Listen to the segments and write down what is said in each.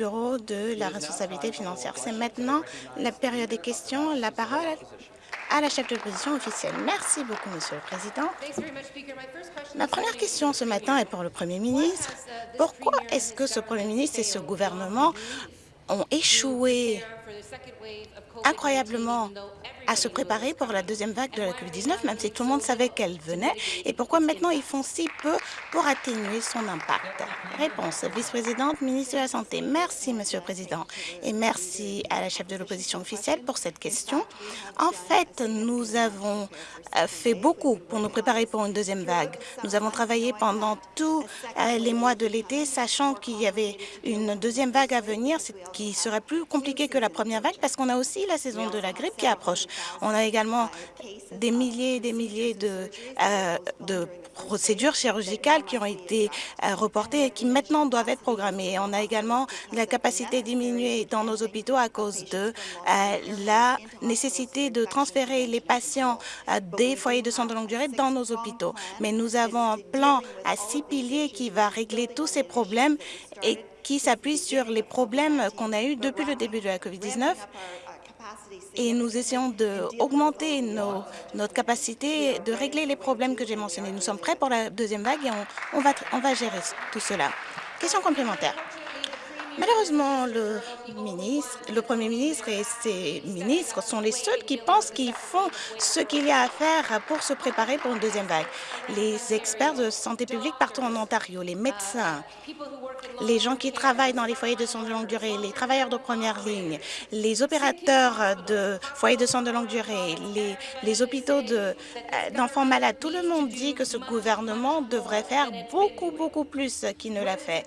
Bureau de la responsabilité financière. C'est maintenant la période des questions. La parole à la chef de l'opposition officielle. Merci beaucoup, Monsieur le Président. Ma première question ce matin est pour le Premier ministre. Pourquoi est-ce que ce Premier ministre et ce gouvernement ont échoué incroyablement à se préparer pour la deuxième vague de la COVID-19, même si tout le monde savait qu'elle venait, et pourquoi maintenant ils font si peu pour atténuer son impact? Réponse, vice-présidente, ministre de la Santé. Merci, Monsieur le Président, et merci à la chef de l'opposition officielle pour cette question. En fait, nous avons euh, fait beaucoup pour nous préparer pour une deuxième vague. Nous avons travaillé pendant tous euh, les mois de l'été, sachant qu'il y avait une deuxième vague à venir, qui serait plus compliquée que la première parce qu'on a aussi la saison de la grippe qui approche. On a également des milliers et des milliers de, euh, procédures chirurgicales qui ont été euh, reportées et qui maintenant doivent être programmées. On a également la capacité diminuée dans nos hôpitaux à cause de euh, la nécessité de transférer les patients des foyers de soins de longue durée dans nos hôpitaux. Mais nous avons un plan à six piliers qui va régler tous ces problèmes et qui s'appuie sur les problèmes qu'on a eus depuis le début de la COVID-19 et nous essayons d'augmenter notre capacité de régler les problèmes que j'ai mentionnés. Nous sommes prêts pour la deuxième vague et on, on, va, on va gérer tout cela. Question complémentaire. Malheureusement, le Premier ministre et ses ministres sont les seuls qui pensent qu'ils font ce qu'il y a à faire pour se préparer pour une deuxième vague. Les experts de santé publique partout en Ontario, les médecins, les gens qui travaillent dans les foyers de soins de longue durée, les travailleurs de première ligne, les opérateurs de foyers de soins de longue durée, les, les hôpitaux euh, d'enfants malades, tout le monde dit que ce gouvernement devrait faire beaucoup, beaucoup plus qu'il ne l'a fait.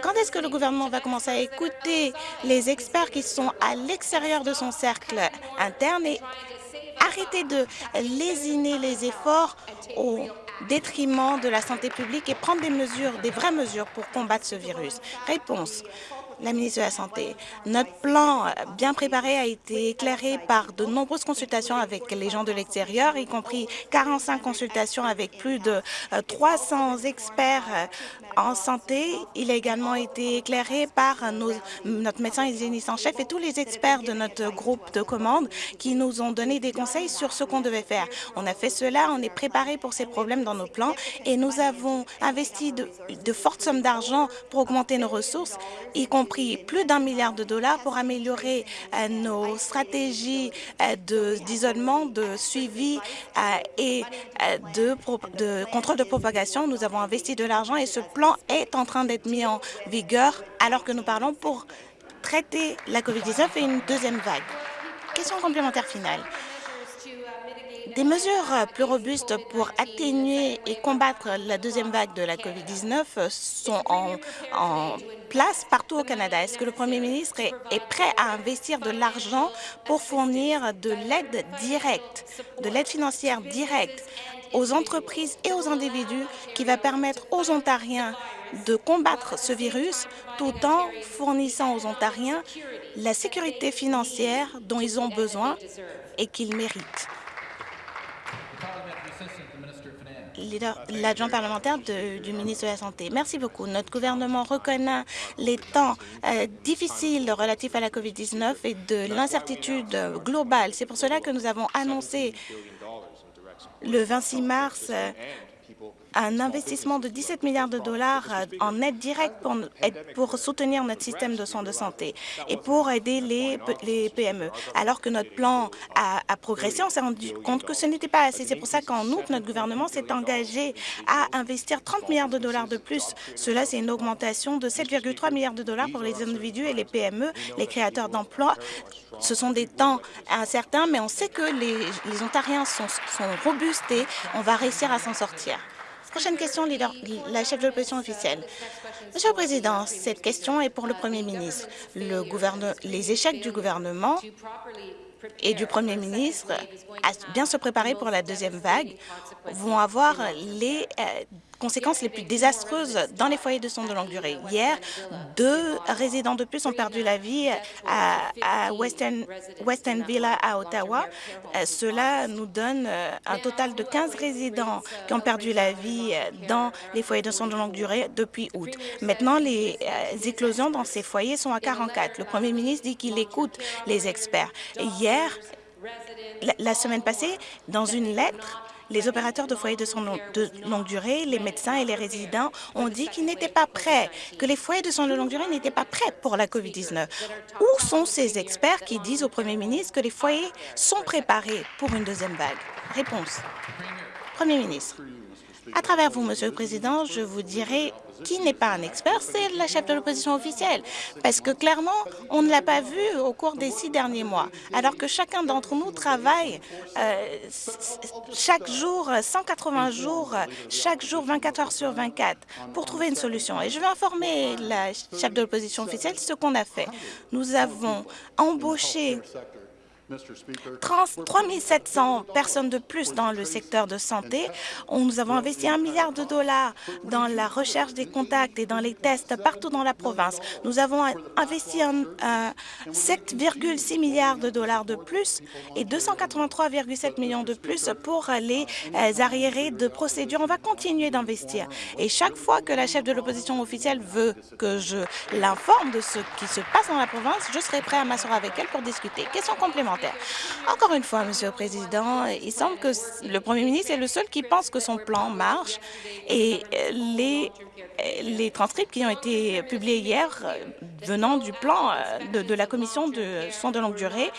Quand est-ce que le gouvernement va commencer à écouter les experts qui sont à l'extérieur de son cercle interne et arrêter de lésiner les efforts au détriment de la santé publique et prendre des mesures, des vraies mesures pour combattre ce virus. Réponse la ministre de la Santé. Notre plan euh, bien préparé a été éclairé par de nombreuses consultations avec les gens de l'extérieur, y compris 45 consultations avec plus de 300 euh, experts euh, en santé. Il a également été éclairé par notre médecin hygiéniste en chef et tous les experts de notre groupe de commande qui nous ont donné des conseils sur ce qu'on devait faire. On a fait cela, on est préparé pour ces problèmes dans nos plans et nous avons investi de fortes sommes d'argent pour augmenter nos ressources, y compris plus d'un milliard de dollars pour améliorer euh, nos stratégies euh, d'isolement, de, suivi euh, et de, de contrôle de propagation. Nous avons investi de l'argent et ce plan est en train d'être mis en vigueur alors que nous parlons pour traiter la COVID-19 et une deuxième vague. Question complémentaire finale. Des mesures plus robustes pour atténuer et combattre la deuxième vague de la COVID-19 sont en, place partout au Canada. Est-ce que le Premier ministre est prêt à investir de l'argent pour fournir de l'aide directe, de l'aide financière directe aux entreprises et aux individus qui va permettre aux Ontariens de combattre ce virus tout en fournissant aux Ontariens la sécurité financière dont ils ont besoin et qu'ils méritent? L'adjoint parlementaire du ministre de la Santé. Merci beaucoup. Notre gouvernement reconnaît les temps euh, difficiles relatifs à la COVID-19 et de l'incertitude globale. C'est pour cela que nous avons annoncé le 26 mars euh, un investissement de 17 milliards de dollars euh, en aide directe pour, soutenir notre système de soins de santé et pour aider les, PME. Alors que notre plan a, progressé, on s'est rendu compte que ce n'était pas assez. C'est pour ça qu'en août, notre gouvernement s'est engagé à investir 30 milliards de dollars de plus. Cela, c'est une augmentation de 7,3 milliards de dollars pour les individus et les PME, les créateurs d'emplois. Ce sont des temps incertains, mais on sait que les, Ontariens sont robustes et on va réussir à s'en sortir. Prochaine question, la chef de l'opposition officielle. Monsieur le Président, cette question est pour le Premier ministre. Le les échecs du gouvernement et du Premier ministre à bien se préparer pour la deuxième vague vont avoir les euh, conséquences les plus désastreuses dans les foyers de soins de longue durée. Hier, deux résidents de plus ont perdu la vie à, Western, Villa à Ottawa. Euh, cela nous donne euh, un total de 15 résidents qui ont perdu la vie euh, dans les foyers de soins de longue durée depuis août. Maintenant, les éclosions dans ces foyers sont à 44. Le premier ministre dit qu'il écoute les experts. Hier, la semaine passée, dans une lettre, les opérateurs de foyers de soins de longue durée, les médecins et les résidents ont dit qu'ils n'étaient pas prêts, que les foyers de soins de longue durée n'étaient pas prêts pour la COVID-19. Où sont ces experts qui disent au premier ministre que les foyers sont préparés pour une deuxième vague? Réponse. Premier ministre, à travers vous, Monsieur le Président, je vous dirai qui n'est pas un expert, c'est la chef de l'opposition officielle. Parce que clairement, on ne l'a pas vu au cours des six derniers mois. Alors que chacun d'entre nous travaille euh, chaque jour, 180 jours, chaque jour, 24 heures sur 24, pour trouver une solution. Et je vais informer la chef de l'opposition officielle ce qu'on a fait. Nous avons embauché 3 700 personnes de plus dans le secteur de santé. Nous avons investi un milliard de dollars dans la recherche des contacts et dans les tests partout dans la province. Nous avons investi 7,6 milliards de dollars de plus et 283,7 millions de plus pour les euh, arriérés de procédures. On va continuer d'investir. Et chaque fois que la chef de l'opposition officielle veut que je l'informe de ce qui se passe dans la province, je serai prêt à m'asseoir avec elle pour discuter. Question complémentaire. Encore une fois, Monsieur le Président, il semble que le Premier ministre est le seul qui pense que son plan marche. Et les les transcripts qui ont été publiés hier euh, venant du plan euh, de, la Commission de soins de longue durée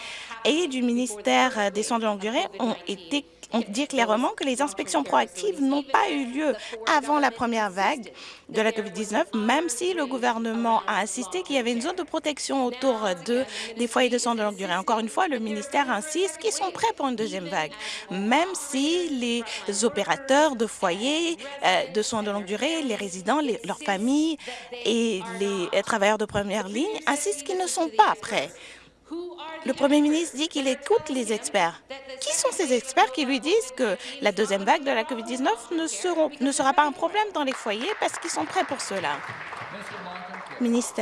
et du ministère des soins de longue durée ont été on dit clairement que les inspections proactives n'ont pas eu lieu avant la première vague de la COVID-19, même si le gouvernement a insisté qu'il y avait une zone de protection autour de, des foyers de soins de longue durée. Encore une fois, le ministère insiste qu'ils sont prêts pour une deuxième vague, même si les opérateurs de foyers euh, de soins de longue durée, les résidents, leurs familles et les travailleurs de première ligne insistent qu'ils ne sont pas prêts. Le Premier ministre dit qu'il écoute les experts. Qui sont ces experts qui lui disent que la deuxième vague de la COVID-19 ne, ne sera pas un problème dans les foyers parce qu'ils sont prêts pour cela? Ministre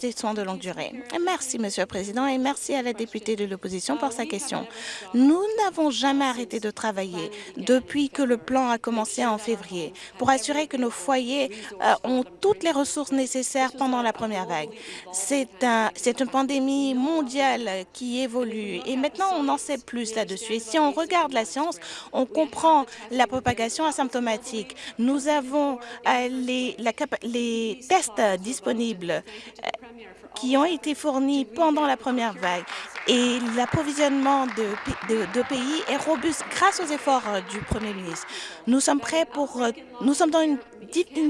des Soins de longue durée. Merci, Monsieur le Président, et merci à la députée de l'opposition pour sa question. Nous n'avons jamais arrêté de travailler depuis que le plan a commencé en février pour assurer que nos foyers euh, ont toutes les ressources nécessaires pendant la première vague. C'est un, une pandémie mondiale qui évolue et maintenant on en sait plus là-dessus. Et si on regarde la science, on comprend la propagation asymptomatique. Nous avons euh, les tests disponibles euh, qui ont été fournis pendant la première vague et l'approvisionnement de, pays est robuste grâce aux efforts euh, du Premier ministre. Nous sommes prêts pour... Euh, nous sommes dans une,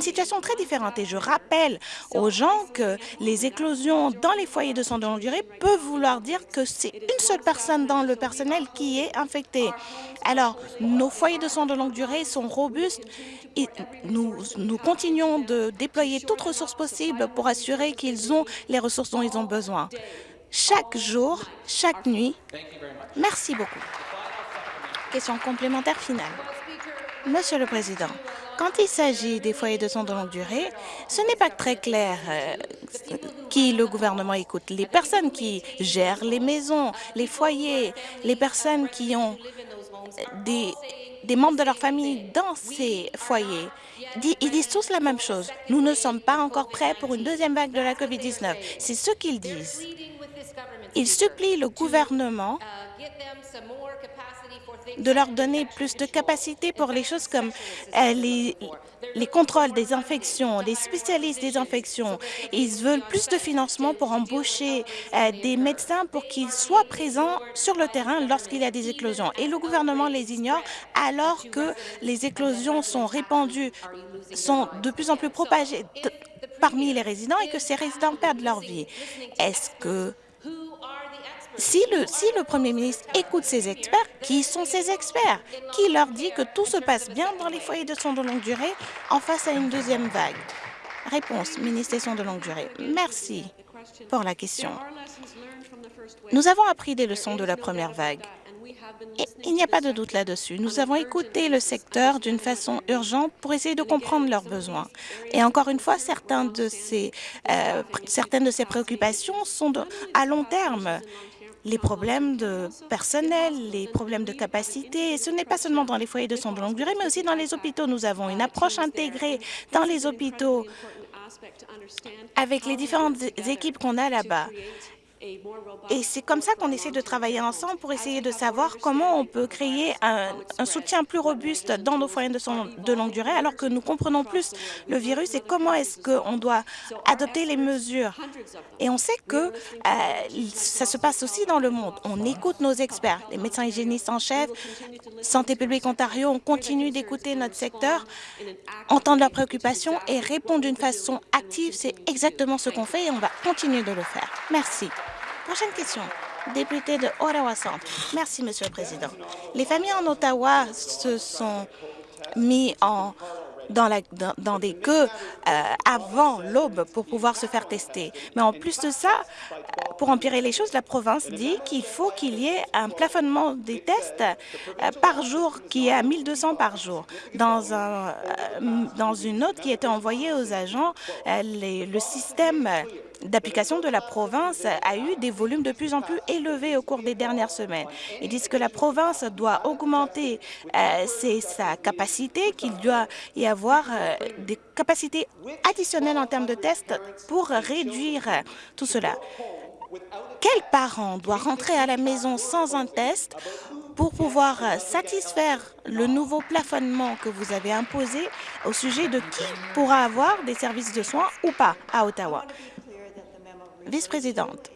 situation très différente et je rappelle aux gens que les éclosions dans les foyers de soins de longue durée peuvent vouloir dire que c'est une seule personne dans le personnel qui est infectée. Alors, nos foyers de soins de longue durée sont robustes et nous, nous continuons de déployer toutes ressources possibles pour assurer qu'ils ont les ressources dont ils ont besoin chaque jour, chaque nuit. Merci beaucoup. Question complémentaire finale. Monsieur le Président, quand il s'agit des foyers de soins de longue durée, ce n'est pas très clair euh, qui le gouvernement écoute. Les personnes qui gèrent les maisons, les foyers, les personnes qui ont des, des membres de leur famille dans ces foyers, ils disent tous la même chose. Nous ne sommes pas encore prêts pour une deuxième vague de la COVID-19. C'est ce qu'ils disent. Il supplie le gouvernement de leur donner plus de capacité pour les choses comme euh, les, les contrôles des infections, les spécialistes des infections. Ils veulent plus de financement pour embaucher euh, des médecins pour qu'ils soient présents sur le terrain lorsqu'il y a des éclosions. Et le gouvernement les ignore alors que les éclosions sont répandues, sont de plus en plus propagées parmi les résidents et que ces résidents perdent leur vie. Est-ce que si le, Premier ministre écoute ses experts, qui sont ces experts Qui leur dit que tout se passe bien dans les foyers de soins de longue durée en face à une deuxième vague Réponse, ministre des Soins de longue durée. Merci pour la question. Nous avons appris des leçons de la première vague il n'y a pas de doute là-dessus. Nous avons écouté le secteur d'une façon urgente pour essayer de comprendre leurs besoins. Et encore une fois, certains de ces, euh, certaines de ces préoccupations sont à long terme les problèmes de personnel, les problèmes de capacité. ce n'est pas seulement dans les foyers de soins de longue durée, mais aussi dans les hôpitaux. Nous avons une approche intégrée dans les hôpitaux avec les différentes équipes qu'on a là-bas. Et c'est comme ça qu'on essaie de travailler ensemble pour essayer de savoir comment on peut créer un, soutien plus robuste dans nos foyers de, longue durée alors que nous comprenons plus le virus et comment est-ce qu'on doit adopter les mesures. Et on sait que euh, ça se passe aussi dans le monde. On écoute nos experts, les médecins hygiénistes en chef, Santé publique Ontario, on continue d'écouter notre secteur, entendre leurs préoccupations et répondre d'une façon active. C'est exactement ce qu'on fait et on va continuer de le faire. Merci. Prochaine question. Député de Ottawa Centre. Merci, Monsieur le Président. Les familles en Ottawa se sont mis en dans, des queues euh, avant l'aube pour pouvoir se faire tester. Mais en plus de ça, euh, pour empirer les choses, la province dit qu'il faut qu'il y ait un plafonnement des tests euh, par jour qui est à 1200 par jour. Dans, un, dans une note qui était envoyée aux agents, le système d'application de la province a eu des volumes de plus en plus élevés au cours des dernières semaines. Ils disent que la province doit augmenter euh, sa capacité, qu'il doit y avoir euh, des capacités additionnelles en termes de tests pour réduire tout cela. Quel parent doit rentrer à la maison sans un test pour pouvoir satisfaire le nouveau plafonnement que vous avez imposé au sujet de qui pourra avoir des services de soins ou pas à Ottawa? Vice-présidente,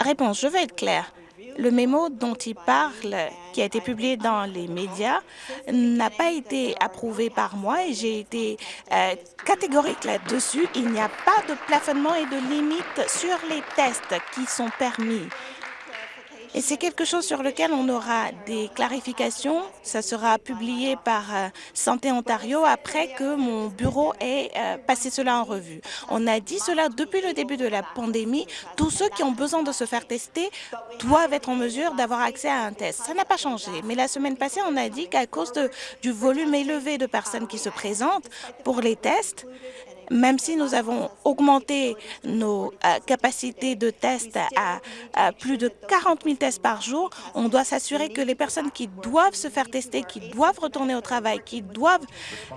réponse, je veux être claire. Le mémo dont il parle, qui a été publié dans les médias, n'a pas été approuvé par moi et j'ai été euh, catégorique là-dessus. Il n'y a pas de plafonnement et de limite sur les tests qui sont permis. Et c'est quelque chose sur lequel on aura des clarifications. Ça sera publié par euh, Santé Ontario après que mon bureau ait euh, passé cela en revue. On a dit cela depuis le début de la pandémie. Tous ceux qui ont besoin de se faire tester doivent être en mesure d'avoir accès à un test. Ça n'a pas changé. Mais la semaine passée, on a dit qu'à cause du volume élevé de personnes qui se présentent pour les tests, même si nous avons augmenté nos euh, capacités de tests à, plus de 40 000 tests par jour, on doit s'assurer que les personnes qui doivent se faire tester, qui doivent retourner au travail, qui doivent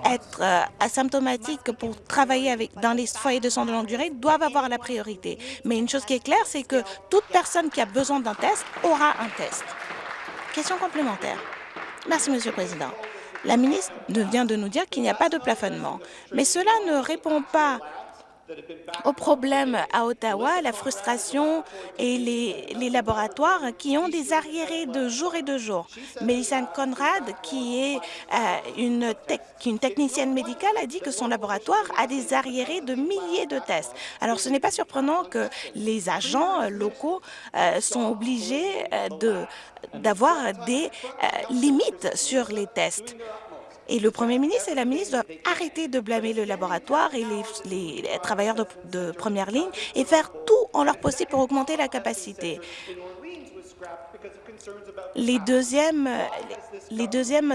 être euh, asymptomatiques pour travailler dans les foyers de soins de longue durée, doivent avoir la priorité. Mais une chose qui est claire, c'est que toute personne qui a besoin d'un test aura un test. Question complémentaire. Merci, Monsieur le Président. La ministre vient de nous dire qu'il n'y a pas de plafonnement. Mais cela ne répond pas au problème à Ottawa, la frustration et les, laboratoires qui ont des arriérés de jour et de jour. Mélissa Conrad, qui est euh, une, technicienne médicale, a dit que son laboratoire a des arriérés de milliers de tests. Alors, ce n'est pas surprenant que les agents locaux euh, sont obligés euh, d'avoir des limites sur les tests. Et le Premier ministre et la ministre doivent arrêter de blâmer le laboratoire et les, travailleurs de, première ligne et faire tout en leur possible pour augmenter la capacité. Les deuxièmes,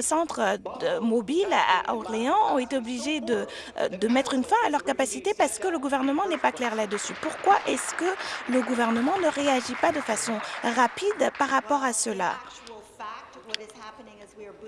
centres mobiles à Orléans ont été obligés de, de mettre une fin à leur capacité parce que le gouvernement n'est pas clair là-dessus. Pourquoi est-ce que le gouvernement ne réagit pas de façon rapide par rapport à cela?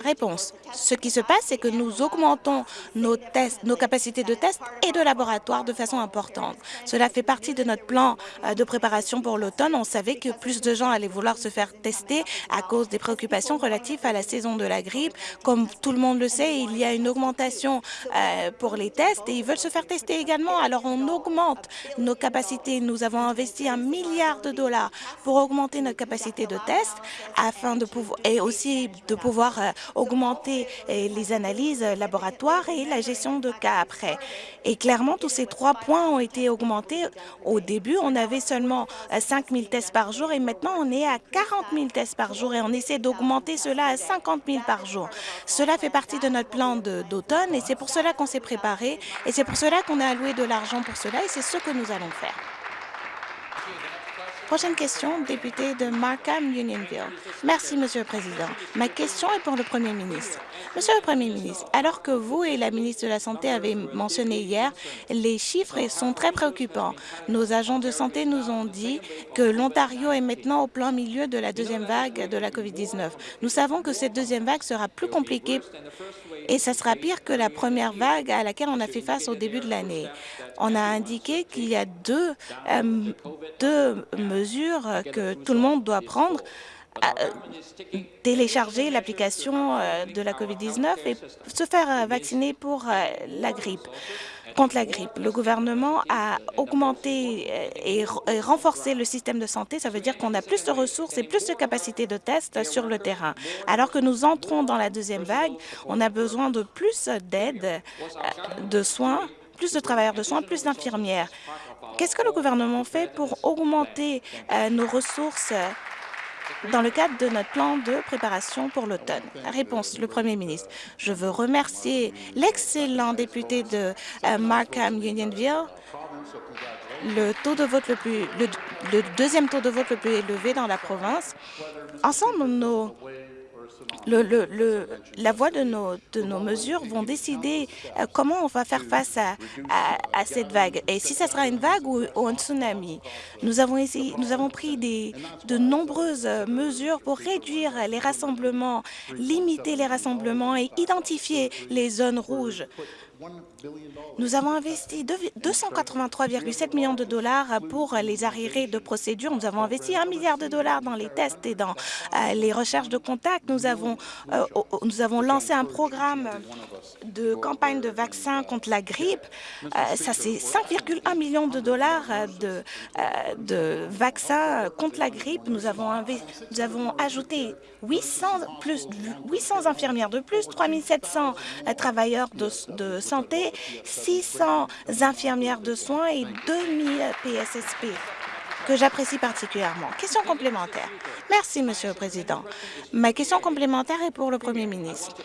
Réponse. Ce qui se passe, c'est que nous augmentons nos capacités de tests et de laboratoire de façon importante. Cela fait partie de notre plan euh, de préparation pour l'automne. On savait que plus de gens allaient vouloir se faire tester à cause des préoccupations relatives à la saison de la grippe. Comme tout le monde le sait, il y a une augmentation euh, pour les tests et ils veulent se faire tester également. Alors, on augmente nos capacités. Nous avons investi un milliard de dollars pour augmenter notre capacité de tests afin de pouvoir et aussi de pouvoir euh, augmenter euh, les analyses laboratoires et la gestion de cas après. Et clairement, tous ces trois points ont été augmentés. Au début, on avait seulement 5 euh, 000 tests par jour et maintenant, on est à 40 000 tests par jour et on essaie d'augmenter cela à 50 000 par jour. Cela fait partie de notre plan d'automne et c'est pour cela qu'on s'est préparé et c'est pour cela qu'on a alloué de l'argent pour cela et c'est ce que nous allons faire. Prochaine question, député de Markham, Unionville. Merci, Monsieur le Président. Ma question est pour le Premier ministre. Monsieur le Premier ministre, alors que vous et la ministre de la Santé avez mentionné hier, les chiffres sont très préoccupants. Nos agents de santé nous ont dit que l'Ontario est maintenant au plein milieu de la deuxième vague de la COVID-19. Nous savons que cette deuxième vague sera plus compliquée et ça sera pire que la première vague à laquelle on a fait face au début de l'année. On a indiqué qu'il y a deux, euh, deux mesures que tout le monde doit prendre euh, télécharger l'application euh, de la COVID-19 et se faire vacciner pour la grippe contre la grippe. Le gouvernement a augmenté et renforcé le système de santé. Ça veut dire qu'on a plus de ressources et plus de capacités de tests sur le terrain. Alors que nous entrons dans la deuxième vague, on a besoin de plus d'aide, de soins plus de travailleurs de soins, plus d'infirmières. Qu'est-ce que le gouvernement fait pour augmenter euh, nos ressources euh, dans le cadre de notre plan de préparation pour l'automne? Réponse, le Premier ministre. Je veux remercier l'excellent député de euh, Markham Unionville, le le, deuxième taux de vote le plus élevé dans la province. Ensemble, nos la voie de nos, mesures vont décider euh, comment on va faire face à, cette vague et si ça sera une vague ou, un tsunami. Nous avons, pris de nombreuses mesures pour réduire les rassemblements, limiter les rassemblements et identifier les zones rouges. Nous avons investi 283,7 millions de dollars pour les arriérés de procédure. Nous avons investi un milliard de dollars dans les tests et dans euh, les recherches de contact. Nous avons, euh, nous avons lancé un programme de campagne de vaccins contre la grippe. Euh, ça, c'est 5,1 millions de dollars de, de vaccins contre la grippe. Nous avons, nous avons ajouté 800, plus, 800 infirmières de plus, 3700 travailleurs de, de santé, 600 infirmières de soins et 2000 PSSP que j'apprécie particulièrement. Question complémentaire. Merci, Monsieur le Président. Ma question complémentaire est pour le Premier ministre.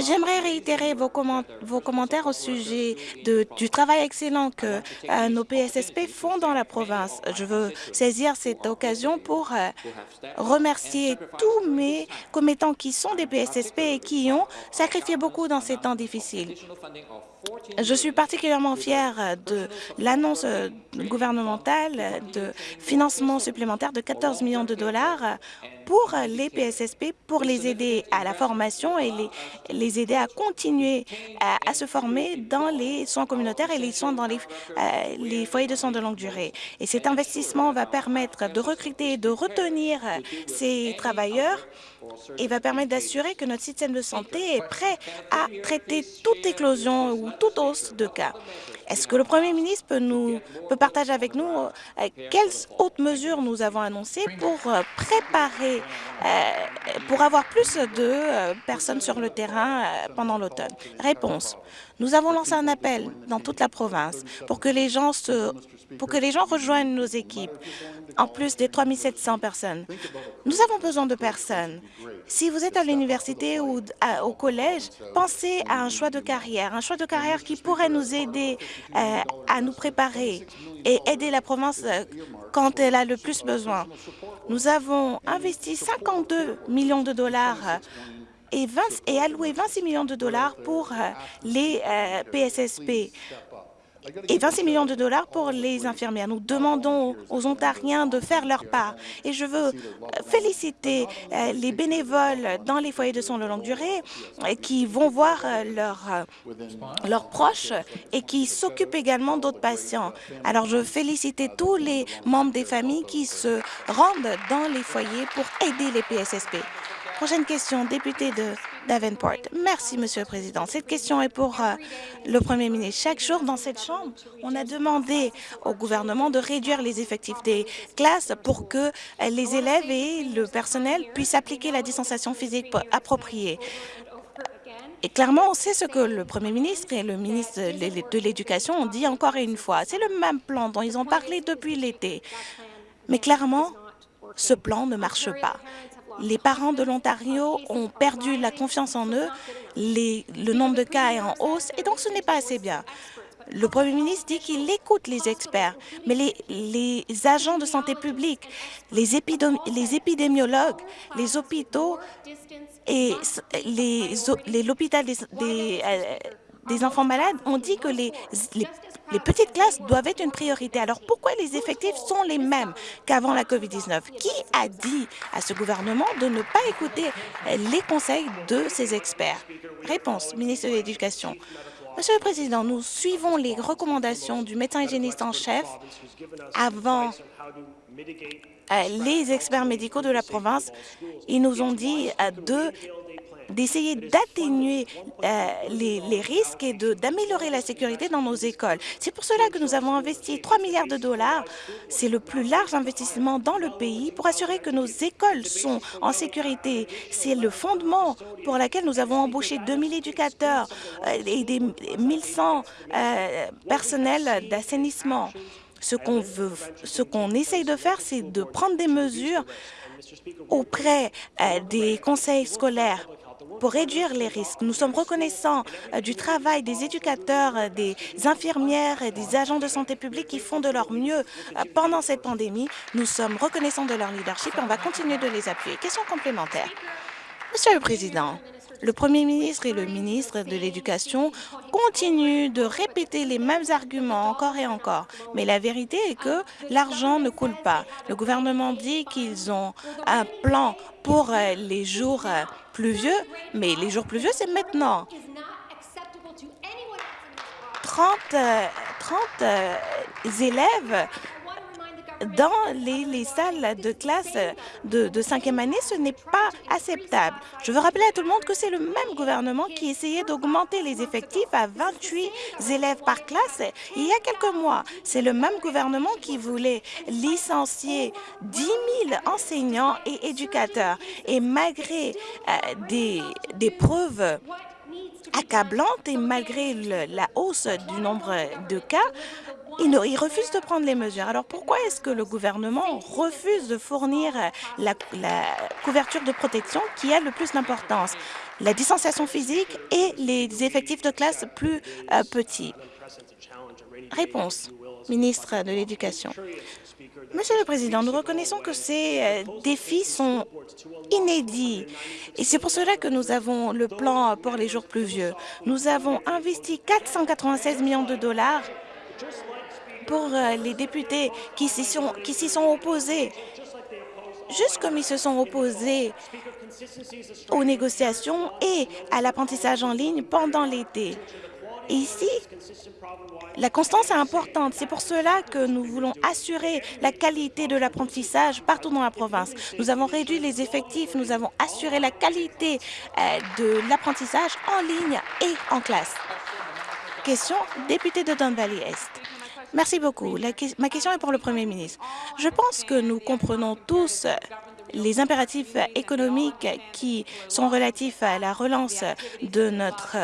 J'aimerais réitérer vos, commentaires au sujet du travail excellent que euh, nos PSSP font dans la province. Je veux saisir cette occasion pour euh, remercier tous mes commettants qui sont des PSSP et qui ont sacrifié beaucoup dans ces temps difficiles. Je suis particulièrement fière de l'annonce euh, gouvernementale de financement supplémentaire de 14 millions de dollars pour les PSSP, pour les aider à la formation et les, les aider à continuer à, se former dans les soins communautaires et les soins dans les, euh, les foyers de soins de longue durée. Et cet investissement va permettre de recruter et de retenir ces travailleurs et va permettre d'assurer que notre système de santé est prêt à traiter toute éclosion ou toute hausse de cas. Est-ce que le Premier ministre peut, nous, peut partager avec nous euh, quelles autres mesures nous avons annoncées pour euh, préparer, euh, pour avoir plus de personnes sur le terrain pendant l'automne Réponse. Nous avons lancé un appel dans toute la province pour que les gens, se, pour que les gens rejoignent nos équipes, en plus des 3 700 personnes. Nous avons besoin de personnes. Si vous êtes à l'université ou au collège, pensez à un choix de carrière, un choix de carrière qui pourrait nous aider euh, à nous préparer et aider la province euh, quand elle a le plus besoin. Nous avons investi 52 millions de dollars et, 20, et alloué 26 millions de dollars pour les PSSP et 26 millions de dollars pour les infirmières. Nous demandons aux Ontariens de faire leur part. Et je veux féliciter euh, les bénévoles dans les foyers de soins de longue durée euh, qui vont voir euh, leurs leurs proches et qui s'occupent également d'autres patients. Alors, je veux féliciter tous les membres des familles qui se rendent dans les foyers pour aider les PSSP. Prochaine question, député de Davenport. Merci, Monsieur le Président. Cette question est pour euh, le Premier ministre. Chaque jour dans cette Chambre, on a demandé au gouvernement de réduire les effectifs des classes pour que euh, les élèves et le personnel puissent appliquer la distanciation physique appropriée. Et clairement, on sait ce que le Premier ministre et le ministre de l'Éducation ont dit encore une fois. C'est le même plan dont ils ont parlé depuis l'été. Mais clairement, ce plan ne marche pas. Les parents de l'Ontario ont perdu la confiance en eux, le nombre de cas est en hausse et donc ce n'est pas assez bien. Le Premier ministre dit qu'il écoute les experts, mais les, les, agents de santé publique, les, les épidémiologues, les hôpitaux et l'hôpital des, euh, des, enfants malades ont dit que les, les petites classes doivent être une priorité. Alors pourquoi les effectifs sont les mêmes qu'avant la COVID-19? Qui a dit à ce gouvernement de ne pas écouter les conseils de ces experts? Réponse, ministre de l'Éducation. Monsieur le Président, nous suivons les recommandations du médecin hygiéniste en chef avant euh, les experts médicaux de la province. Ils nous ont dit euh, de d'essayer d'atténuer euh, les, risques et d'améliorer la sécurité dans nos écoles. C'est pour cela que nous avons investi 3 milliards de dollars. C'est le plus large investissement dans le pays pour assurer que nos écoles sont en sécurité. C'est le fondement pour lequel nous avons embauché 2000 éducateurs euh, et des 1100 euh, personnels d'assainissement. Ce qu'on veut, ce qu'on essaye de faire, c'est de prendre des mesures auprès des conseils scolaires pour réduire les risques. Nous sommes reconnaissants euh, du travail des éducateurs, euh, des infirmières et des agents de santé publique qui font de leur mieux euh, pendant cette pandémie. Nous sommes reconnaissants de leur leadership et on va continuer de les appuyer. Question complémentaire. Monsieur le Président, le Premier ministre et le ministre de l'Éducation continuent de répéter les mêmes arguments encore et encore. Mais la vérité est que l'argent ne coule pas. Le gouvernement dit qu'ils ont un plan pour les jours pluvieux, mais les jours pluvieux, c'est maintenant. 30, 30 euh, euh, élèves dans les, salles de classe de, cinquième année, ce n'est pas acceptable. Je veux rappeler à tout le monde que c'est le même gouvernement qui essayait d'augmenter les effectifs à 28 élèves par classe il y a quelques mois. C'est le même gouvernement qui voulait licencier 10 000 enseignants et éducateurs. Et malgré euh, des, des preuves accablantes et malgré la hausse du nombre de cas, il, refuse de prendre les mesures. Alors pourquoi est-ce que le gouvernement refuse de fournir la, couverture de protection qui a le plus d'importance? La distanciation physique et les effectifs de classe plus euh, petits. Réponse, ministre de l'Éducation. Monsieur le Président, nous reconnaissons que ces euh, défis sont inédits et c'est pour cela que nous avons le plan pour les jours pluvieux. Nous avons investi 496 millions de dollars pour euh, les députés qui s'y sont, opposés, juste comme ils se sont opposés aux négociations et à l'apprentissage en ligne pendant l'été. Ici, la constance est importante. C'est pour cela que nous voulons assurer la qualité de l'apprentissage partout dans la province. Nous avons réduit les effectifs, nous avons assuré la qualité euh, de l'apprentissage en ligne et en classe. Question, député de Don Valley Est. Merci beaucoup. ma question est pour le Premier ministre. Je pense que nous comprenons tous les impératifs économiques qui sont relatifs à la relance de, notre,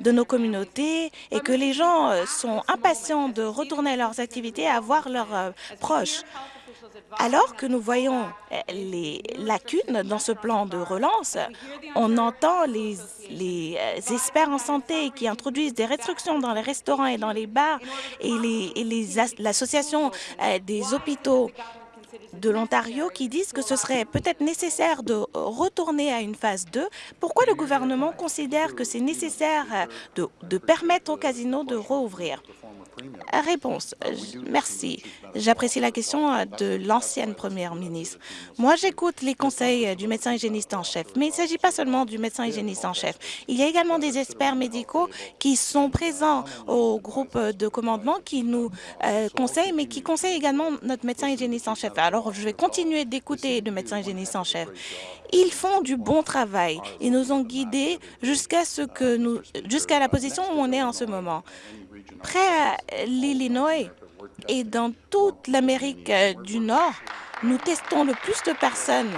de nos communautés et que les gens sont impatients de retourner à leurs activités à voir leurs proches. Alors que nous voyons euh, les lacunes dans ce plan de relance, on entend les, euh, experts en santé qui introduisent des restrictions dans les restaurants et dans les bars et l'association euh, des hôpitaux de l'Ontario qui disent que ce serait peut-être nécessaire de retourner à une phase 2. Pourquoi le gouvernement considère que c'est nécessaire de, de permettre aux casinos de rouvrir? Réponse. Merci. J'apprécie la question euh, de l'ancienne première ministre. Moi, j'écoute les conseils euh, du médecin hygiéniste en chef, mais il ne s'agit pas seulement du médecin hygiéniste en chef. Il y a également des experts médicaux qui sont présents au groupe de commandement qui nous euh, conseillent, mais qui conseillent également notre médecin hygiéniste en chef. Alors, je vais continuer d'écouter le médecin hygiéniste en chef. Ils font du bon travail. Ils nous ont guidés jusqu'à ce que nous, jusqu'à la position où on est en ce moment. Près à l'Illinois et dans toute l'Amérique euh, du Nord, nous testons le plus de personnes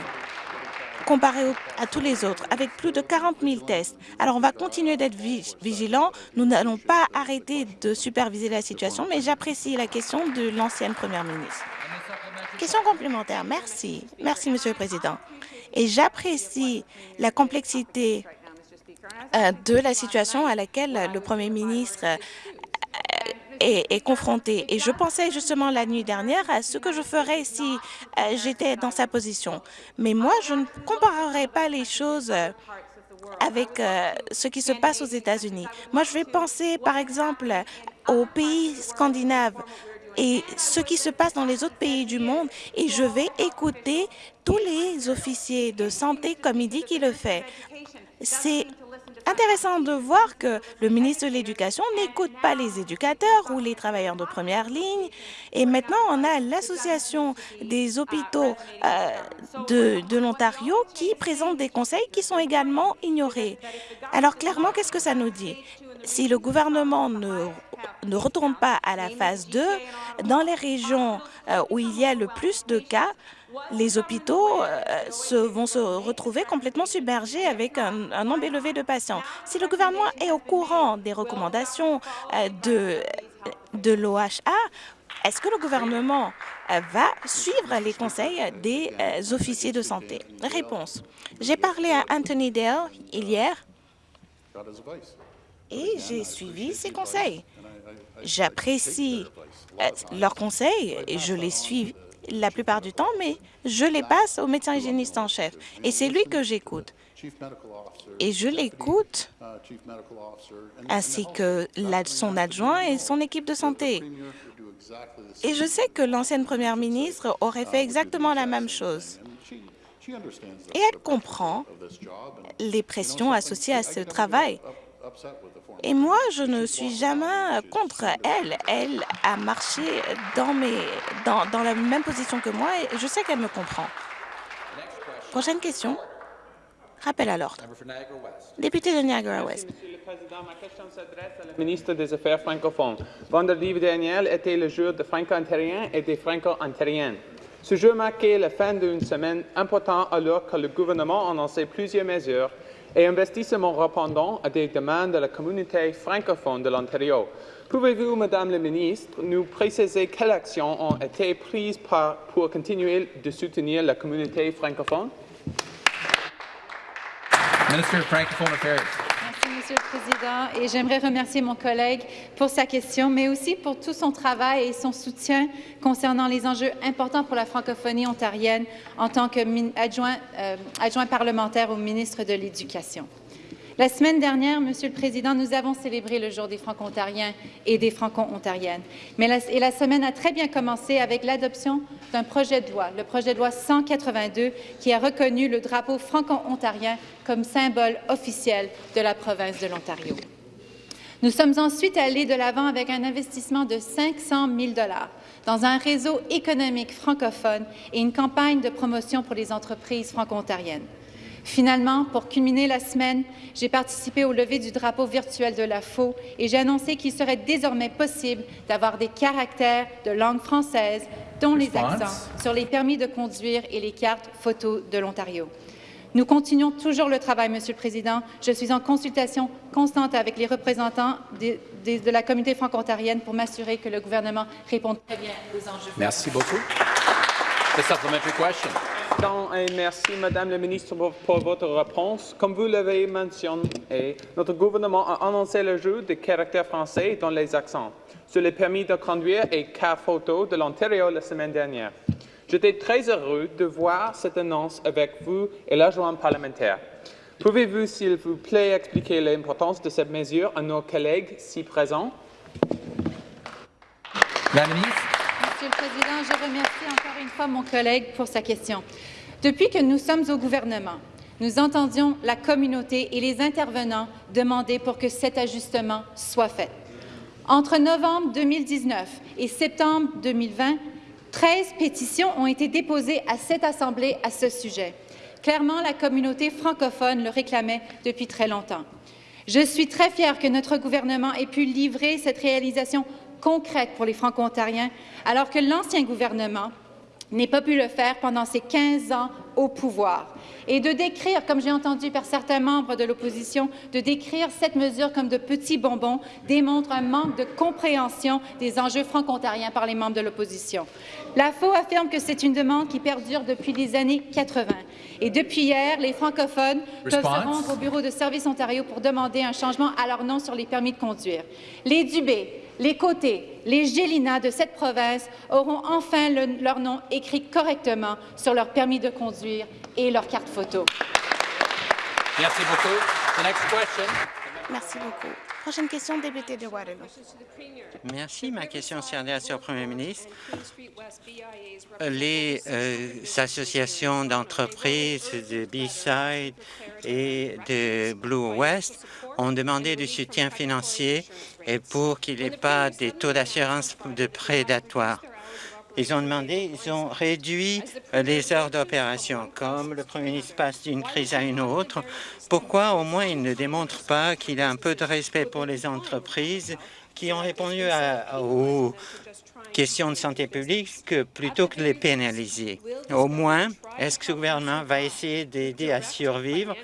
comparé à tous les autres, avec plus de 40 000 tests. Alors, on va continuer d'être vigilants. Nous n'allons pas arrêter de superviser la situation, mais j'apprécie la question de l'ancienne première ministre. Question complémentaire. Merci. Merci, Monsieur le Président. Et j'apprécie la complexité euh, de la situation à laquelle le Premier ministre est, confronté. Et je pensais justement la nuit dernière à ce que je ferais si euh, j'étais dans sa position. Mais moi, je ne comparerai pas les choses euh, avec euh, ce qui se passe aux États-Unis. Moi, je vais penser, par exemple, aux pays scandinaves et ce qui se passe dans les autres pays du monde et je vais écouter tous les officiers de santé comme il dit qu'il le fait. C'est intéressant de voir que le ministre de l'Éducation n'écoute pas les éducateurs ou les travailleurs de première ligne. Et maintenant, on a l'Association des hôpitaux euh, de, de l'Ontario qui présente des conseils qui sont également ignorés. Alors, clairement, qu'est-ce que ça nous dit? Si le gouvernement ne, ne retourne pas à la phase 2, dans les régions euh, où il y a le plus de cas, les hôpitaux euh, vont se retrouver complètement submergés avec un, nombre élevé de patients. Si le gouvernement est au courant des recommandations euh, de, de l'OHA, est-ce que le gouvernement euh, va suivre les conseils des officiers de santé? Réponse. J'ai parlé à Anthony Dale hier et j'ai suivi ses conseils. J'apprécie leurs conseils et je les suis la plupart du temps, mais je les passe au médecin hygiéniste en chef. Et c'est lui que j'écoute. Et je l'écoute, ainsi que son adjoint et son équipe de santé. Et je sais que l'ancienne première ministre aurait fait exactement la même chose. Et elle comprend les pressions associées à ce travail. Et moi, je ne suis jamais contre elle. Elle a marché dans, la même position que moi et je sais qu'elle me comprend. Prochaine question. Rappel à l'ordre. Député de Niagara-Ouest. Ma question s'adresse à la ministre des Affaires francophones. Vendredi dernier était le jour des Franco-ontariens et des Franco-ontariennes. Ce jour marquait la fin d'une semaine importante alors que le gouvernement annonçait plusieurs mesures et investissement répondant à des demandes de la communauté francophone de l'Ontario. Pouvez-vous, Madame la Ministre, nous préciser quelles actions ont été prises pour continuer de soutenir la communauté francophone? Monsieur le Président, et j'aimerais remercier mon collègue pour sa question, mais aussi pour tout son travail et son soutien concernant les enjeux importants pour la francophonie ontarienne en tant qu'adjoint euh, adjoint parlementaire au ministre de l'Éducation. La semaine dernière, Monsieur le Président, nous avons célébré le jour des Franco-Ontariens et des Franco-Ontariennes. La, et la semaine a très bien commencé avec l'adoption d'un projet de loi, le projet de loi 182, qui a reconnu le drapeau franco-ontarien comme symbole officiel de la province de l'Ontario. Nous sommes ensuite allés de l'avant avec un investissement de 500 000 dans un réseau économique francophone et une campagne de promotion pour les entreprises franco-ontariennes. Finalement, pour culminer la semaine, j'ai participé au lever du drapeau virtuel de la FO et j'ai annoncé qu'il serait désormais possible d'avoir des caractères de langue française, dont les accents, sur les permis de conduire et les cartes photos de l'Ontario. Nous continuons toujours le travail, Monsieur le Président. Je suis en consultation constante avec les représentants de, la communauté franco-ontarienne pour m'assurer que le gouvernement réponde très bien aux enjeux. Merci beaucoup. Et merci, Madame la Ministre, pour, votre réponse. Comme vous l'avez mentionné, notre gouvernement a annoncé le jeu de caractère français dans les accents sur les permis de conduire et car photo de l'Ontario la semaine dernière. J'étais très heureux de voir cette annonce avec vous et l'adjoint parlementaire. Pouvez-vous, s'il vous plaît, expliquer l'importance de cette mesure à nos collègues si présents? La ministre. Monsieur le Président, je remercie encore une fois mon collègue pour sa question. Depuis que nous sommes au gouvernement, nous entendions la communauté et les intervenants demander pour que cet ajustement soit fait. Entre novembre 2019 et septembre 2020, 13 pétitions ont été déposées à cette Assemblée à ce sujet. Clairement, la communauté francophone le réclamait depuis très longtemps. Je suis très fière que notre gouvernement ait pu livrer cette réalisation concrète pour les Franco-Ontariens, alors que l'ancien gouvernement n'ait pas pu le faire pendant ses 15 ans au pouvoir. Et de décrire, comme j'ai entendu par certains membres de l'opposition, de décrire cette mesure comme de petits bonbons démontre un manque de compréhension des enjeux franco-ontariens par les membres de l'opposition. La FO affirme que c'est une demande qui perdure depuis les années 80. Et depuis hier, les francophones peuvent se rendre au bureau de Service Ontario pour demander un changement à leur nom sur les permis de conduire. Les Dubé, les côtés, les Gélina de cette province auront enfin le, leur nom écrit correctement sur leur permis de conduire et leur carte photo. Merci beaucoup. The next question. Merci beaucoup. Prochaine question, député de Waterloo. Merci. Ma question s'adresse au Premier ministre. Les euh, associations d'entreprises de B-Side et de Blue West ont demandé du soutien financier et pour qu'il n'y ait pas des taux d'assurance de prédatoires. Ils ont demandé, ils ont réduit les heures d'opération. Comme le Premier ministre passe d'une crise à une autre, pourquoi au moins il ne démontre pas qu'il a un peu de respect pour les entreprises qui ont répondu à, aux questions de santé publique plutôt que de les pénaliser? Au moins, est-ce que ce gouvernement va essayer d'aider à survivre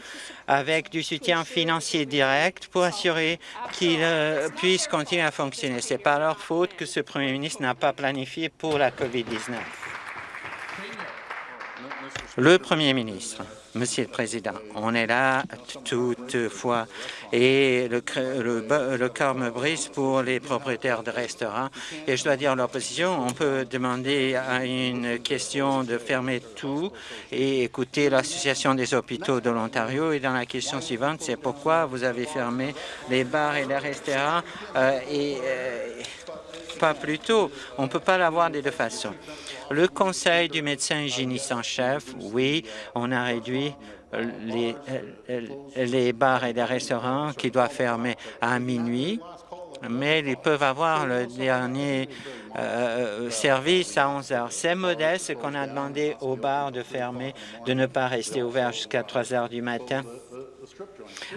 avec du soutien financier direct pour assurer qu'ils euh, puissent continuer à fonctionner? Ce n'est pas leur faute que ce premier ministre n'a pas planifié pour la COVID-19. Le Premier ministre, Monsieur le Président, on est là toutefois et le, le, le cœur me brise pour les propriétaires de restaurants et je dois dire l'opposition, on peut demander à une question de fermer tout et écouter l'Association des hôpitaux de l'Ontario et dans la question suivante, c'est pourquoi vous avez fermé les bars et les restaurants euh, et euh, plus tôt. On ne peut pas l'avoir des deux façons. Le conseil du médecin hygiéniste en chef, oui, on a réduit les, les bars et les restaurants qui doivent fermer à minuit, mais ils peuvent avoir le dernier euh, service à 11 heures. C'est modeste qu'on a demandé aux bars de fermer, de ne pas rester ouverts jusqu'à 3 heures du matin.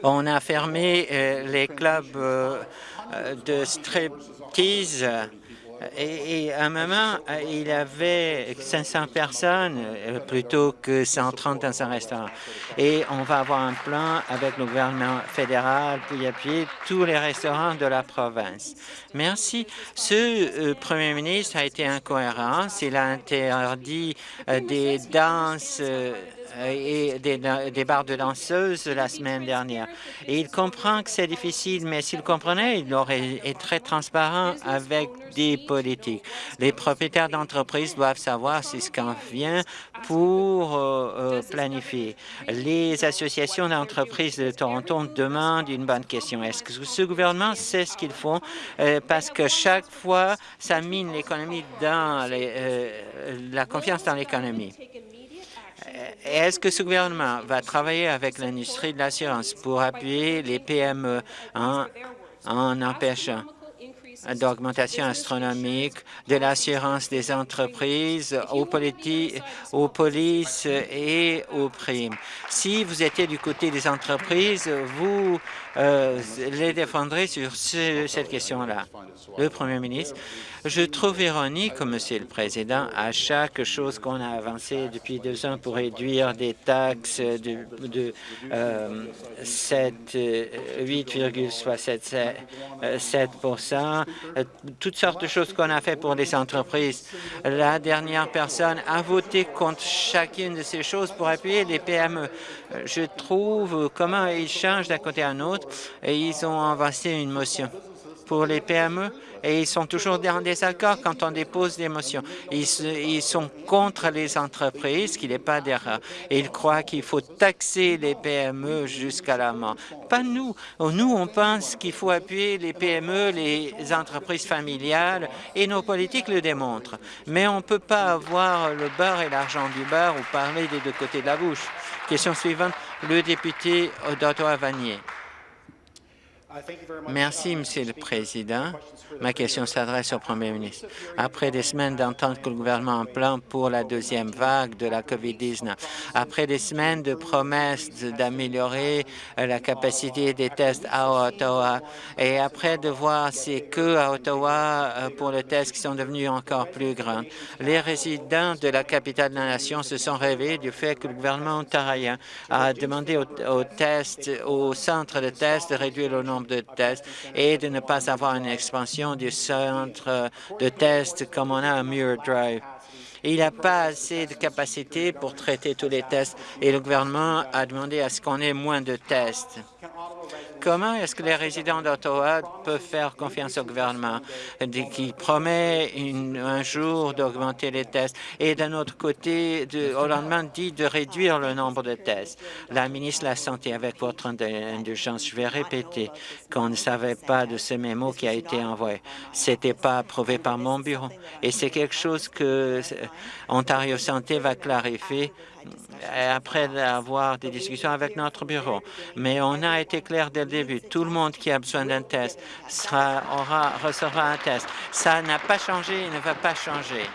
On a fermé euh, les clubs euh, de striptease et, à un moment, il y avait 500 personnes euh, plutôt que 130 dans un restaurant. Et on va avoir un plan avec le gouvernement fédéral pour appuyer tous les restaurants de la province. Merci. Ce euh, premier ministre a été incohérent. Il a interdit euh, des danses et des, des, bars de danseuses la semaine dernière. Et il comprend que c'est difficile, mais s'il comprenait, il aurait été très transparent avec des politiques. Les propriétaires d'entreprises doivent savoir si ce qu'on vient pour euh, euh, planifier. Les associations d'entreprises de Toronto demandent une bonne question. Est-ce que ce gouvernement sait ce qu'ils font? Euh, parce que chaque fois, ça mine l'économie dans les, euh, la confiance dans l'économie. Est-ce que ce gouvernement va travailler avec l'industrie de l'assurance pour appuyer les PME en, empêchant d'augmentation astronomique de l'assurance des entreprises aux polices et aux primes? Si vous étiez du côté des entreprises, vous euh, les défendrez sur ce, cette question-là. Le Premier ministre, je trouve ironique, Monsieur le Président, à chaque chose qu'on a avancée depuis deux ans pour réduire des taxes de, de euh, 8,67 euh, toutes sortes de choses qu'on a fait pour les entreprises. La dernière personne a voté contre chacune de ces choses pour appuyer les PME. Je trouve comment ils changent d'un côté à un autre et ils ont avancé une motion pour les PME et ils sont toujours en désaccord quand on dépose des motions. Ils, sont contre les entreprises, ce qui n'est pas d'erreur. Ils croient qu'il faut taxer les PME jusqu'à la mort. Pas nous. Nous, on pense qu'il faut appuyer les PME, les entreprises familiales, et nos politiques le démontrent. Mais on ne peut pas avoir le beurre et l'argent du beurre ou parler des deux côtés de la bouche. Question suivante, le député d'Ottawa-Vanier. Merci, Monsieur le Président. Ma question s'adresse au Premier ministre. Après des semaines d'entendre que le gouvernement un plan pour la deuxième vague de la COVID-19, après des semaines de promesses d'améliorer la capacité des tests à Ottawa, et après de voir ces queues à Ottawa euh, pour les tests qui sont devenus encore plus grands, les résidents de la capitale de la nation se sont réveillés du fait que le gouvernement ontarien a demandé aux, tests, au centre de tests de réduire le nombre de tests et de ne pas avoir une expansion du centre de tests comme on a à Muir Drive. Il n'y a pas assez de capacité pour traiter tous les tests et le gouvernement a demandé à ce qu'on ait moins de tests. Comment est-ce que les résidents d'Ottawa peuvent faire confiance au gouvernement? Qui promet un jour d'augmenter les tests et d'un autre côté, au lendemain, dit de réduire le nombre de tests? La ministre de la Santé, avec votre indulgence, je vais répéter qu'on ne savait pas de ce mémo qui a été envoyé. C'était pas approuvé par mon bureau et c'est quelque chose que Ontario Santé va clarifier après avoir des discussions avec notre bureau. Mais on a été clair dès le début. Tout le monde qui a besoin d'un test aura, recevra un test. Ça n'a pas changé et ne va pas changer.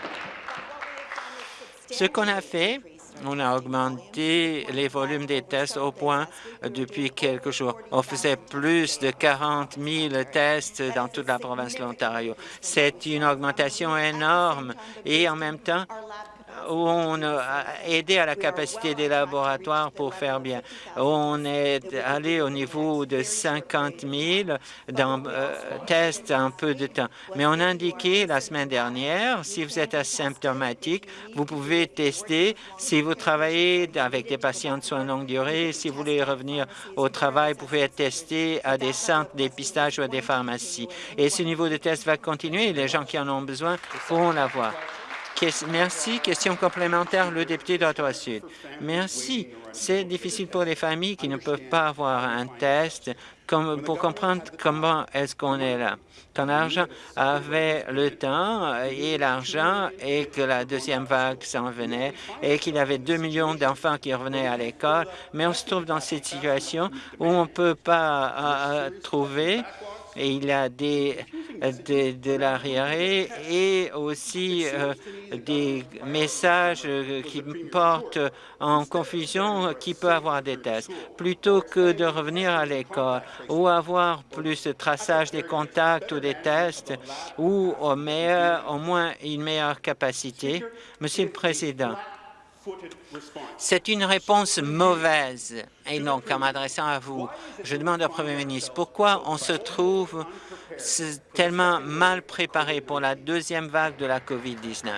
Ce qu'on a fait, on a augmenté les volumes des tests au point depuis quelques jours. On faisait plus de 40 000 tests dans toute la province de l'Ontario. C'est une augmentation énorme et en même temps, où on a aidé à la capacité des laboratoires pour faire bien. On est allé au niveau de 50 000 dans, euh, tests en peu de temps. Mais on a indiqué la semaine dernière, si vous êtes asymptomatique, vous pouvez tester. Si vous travaillez avec des patients de soins longue durée, si vous voulez revenir au travail, vous pouvez être testé à des centres d'épistage ou à des pharmacies. Et ce niveau de test va continuer. Les gens qui en ont besoin pourront l'avoir. Merci. Question complémentaire, le député d'Ottawa-Sud. Merci. C'est difficile pour les familles qui ne peuvent pas avoir un test pour comprendre comment est-ce qu'on est là. Quand l'argent avait le temps et l'argent et que la deuxième vague s'en venait et qu'il y avait 2 millions d'enfants qui revenaient à l'école, mais on se trouve dans cette situation où on ne peut pas euh, trouver et il y a des, de, de l'arriéré et aussi euh, des messages qui portent en confusion qui peut avoir des tests. Plutôt que de revenir à l'école ou avoir plus de traçage des contacts ou des tests ou au, meilleur, au moins une meilleure capacité, Monsieur le Président, c'est une réponse mauvaise. Et donc, en m'adressant à vous, je demande au Premier ministre pourquoi on se trouve tellement mal préparé pour la deuxième vague de la COVID-19.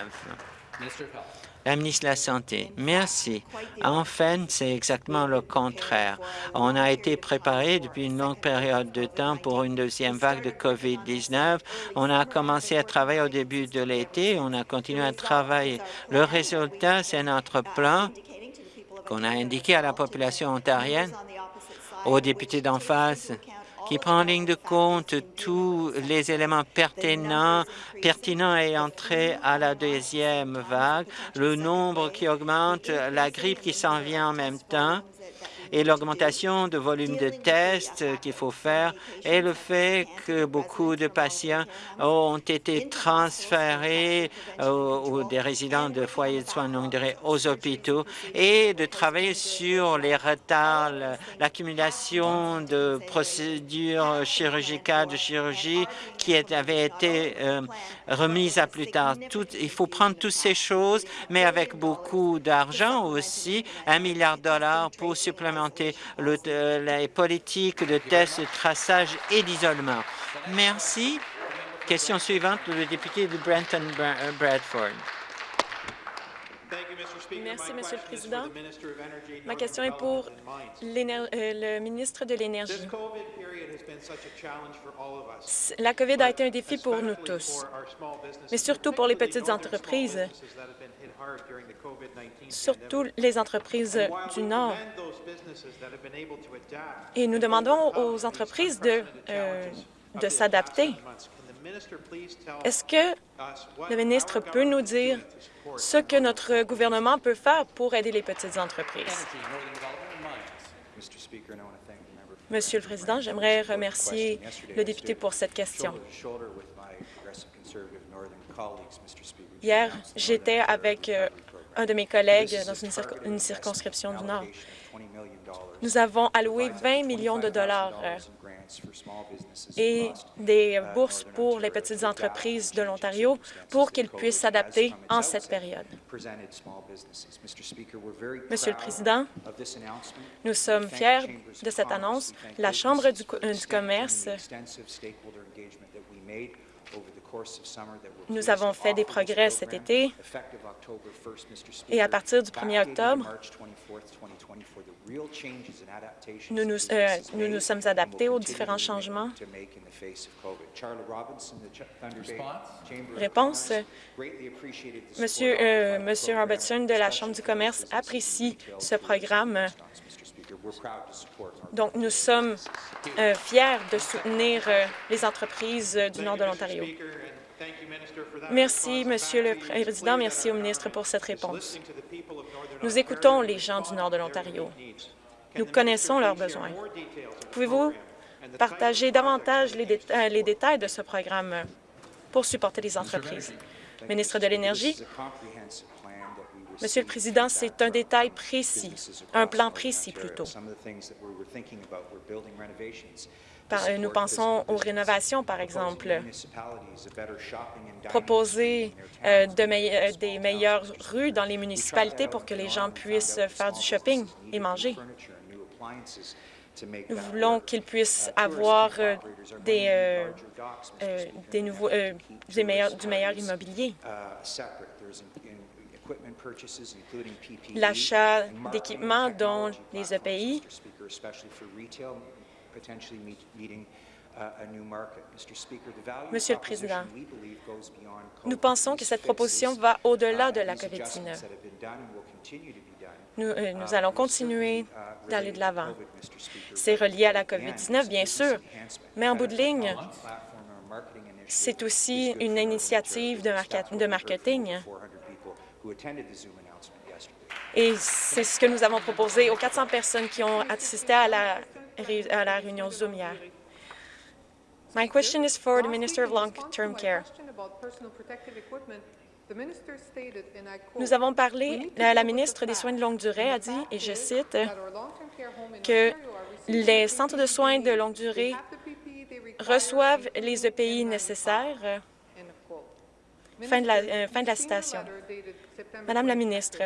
La ministre de la Santé, merci. Enfin, c'est exactement le contraire. On a été préparé depuis une longue période de temps pour une deuxième vague de COVID-19. On a commencé à travailler au début de l'été. On a continué à travailler. Le résultat, c'est notre plan qu'on a indiqué à la population ontarienne, aux députés d'en face, qui prend en ligne de compte tous les éléments pertinents, pertinents entrés à la deuxième vague, le nombre qui augmente, la grippe qui s'en vient en même temps, et l'augmentation de volume de tests qu'il faut faire et le fait que beaucoup de patients ont été transférés aux, des résidents de foyers de soins longue durée aux hôpitaux et de travailler sur les retards, l'accumulation de procédures chirurgicales, de chirurgie qui avaient été euh, remises à plus tard. Il faut prendre toutes ces choses, mais avec beaucoup d'argent aussi, un milliard de dollars pour supplémenter le, les politiques de tests, de traçage et d'isolement. Merci. Question suivante, le député de Brenton euh. Merci, Monsieur le Président. Ma question est pour euh, le ministre de l'Énergie. La COVID a été un défi pour nous tous, mais surtout pour les petites entreprises, surtout les entreprises du Nord. Et nous demandons aux entreprises de, euh, de s'adapter. Est-ce que le ministre peut nous dire ce que notre gouvernement peut faire pour aider les petites entreprises? Monsieur le Président, j'aimerais remercier le député pour cette question. Hier, j'étais avec euh, un de mes collègues dans une, circonscription du Nord. Nous avons alloué 20 millions de dollars euh, et des bourses pour les petites entreprises de l'Ontario pour qu'ils puissent s'adapter en cette période. Monsieur le Président, nous sommes fiers de cette annonce. La Chambre du, euh, du commerce Nous avons fait des progrès cet été et à partir du 1er octobre, nous nous, euh, nous nous sommes adaptés aux différents changements. Réponse. Monsieur, euh, Monsieur Robertson de la Chambre du commerce apprécie ce programme. Donc, nous sommes euh, fiers de soutenir euh, les entreprises euh, du nord de l'Ontario. Merci, Monsieur le Président. Merci au ministre pour cette réponse. Nous écoutons les gens du nord de l'Ontario. Nous connaissons leurs besoins. Pouvez-vous partager davantage les, déta les détails de ce programme pour supporter les entreprises? Ministre de l'Énergie, Monsieur le Président, c'est un détail précis, un plan précis plutôt. Euh, nous pensons aux rénovations, par exemple. Proposer euh, euh, des meilleures rues dans les municipalités pour que les gens puissent faire du shopping et manger. Nous voulons qu'ils puissent avoir du meilleur immobilier. L'achat d'équipements dont les E EPI Monsieur le Président, nous pensons que cette proposition va au-delà de la COVID-19. Nous, euh, nous allons continuer d'aller de l'avant. C'est relié à la COVID-19, bien sûr, mais en bout de ligne, c'est aussi une initiative de, market- de marketing. Et c'est ce que nous avons proposé aux 400 personnes qui ont assisté à la, ré- à la réunion Zoom hier. My question is for the Minister of Long-Term Care. Nous avons parlé, la, la ministre des Soins de longue durée a dit, et je cite, que les centres de soins de longue durée reçoivent les EPI nécessaires. Fin de la, euh, fin de la citation. Madame la ministre,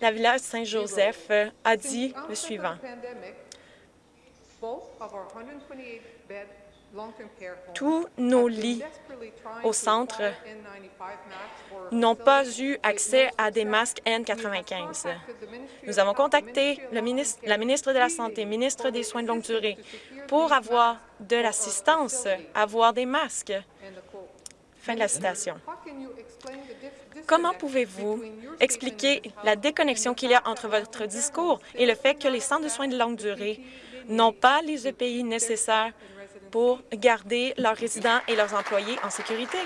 la Villa Saint-Joseph euh, a dit le suivant. Tous nos lits au centre n'ont pas eu accès à des masques N95. Nous avons contacté le ministre, la ministre de la Santé, ministre des Soins de longue durée, pour avoir de l'assistance, avoir des masques. Fin de la citation. Comment pouvez-vous expliquer la déconnexion qu'il y a entre votre discours et le fait que les centres de soins de longue durée n'ont pas les EPI nécessaires pour garder leurs résidents et leurs employés en sécurité?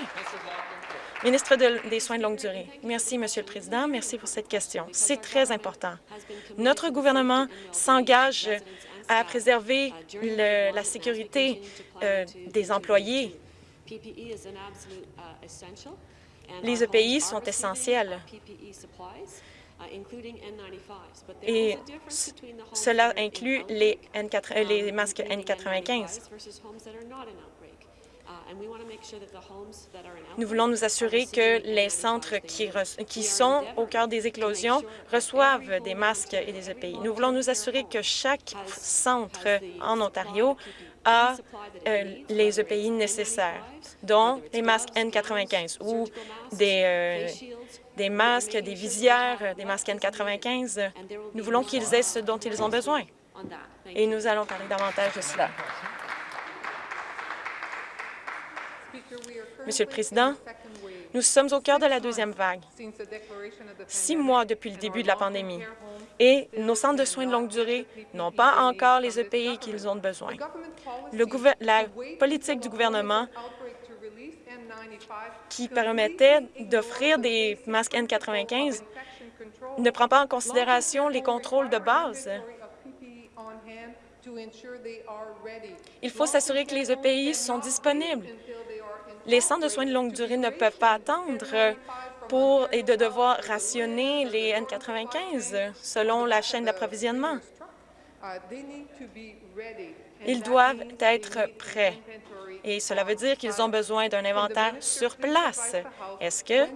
Ministre de- des Soins de longue durée. Merci, Monsieur le Président. Merci pour cette question. C'est très important. Notre gouvernement s'engage à préserver le- la sécurité euh, des employés. Les EPI sont essentiels. Et c- cela inclut les, N4 euh, les masques N95. Nous voulons nous assurer que les centres qui, re- qui sont au cœur des éclosions reçoivent des masques et des EPI. Nous voulons nous assurer que chaque centre en Ontario a euh, les EPI nécessaires, dont les masques N95 ou des, euh, des masques, des visières, euh, des masques N95. Nous voulons qu'ils aient ce dont ils ont besoin. Et nous allons parler davantage de cela. Monsieur le Président, nous sommes au cœur de la deuxième vague, six mois depuis le début de la pandémie, et nos centres de soins de longue durée n'ont pas encore les EPI qu'ils ont besoin. La politique du gouvernement qui permettait d'offrir des masques N95 ne prend pas en considération les contrôles de base. Il faut s'assurer que les EPI sont disponibles. Les centres de soins de longue durée ne peuvent pas attendre pour et de devoir rationner les N95 selon la chaîne d'approvisionnement. Ils doivent être prêts et cela veut dire qu'ils ont besoin d'un inventaire sur place. Est-ce que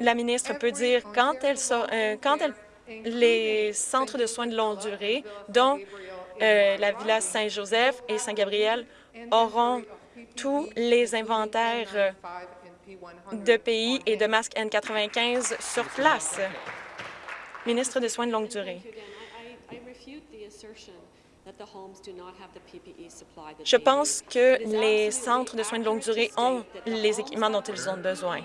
la ministre peut dire quand, elle euh, quand elle- les centres de soins de longue durée, dont euh, la Villa Saint-Joseph et Saint-Gabriel auront tous les inventaires euh, de pays et de masques N95 sur place? Ministre des Soins de longue durée. Je pense que les centres de soins de longue durée ont les équipements dont ils ont besoin.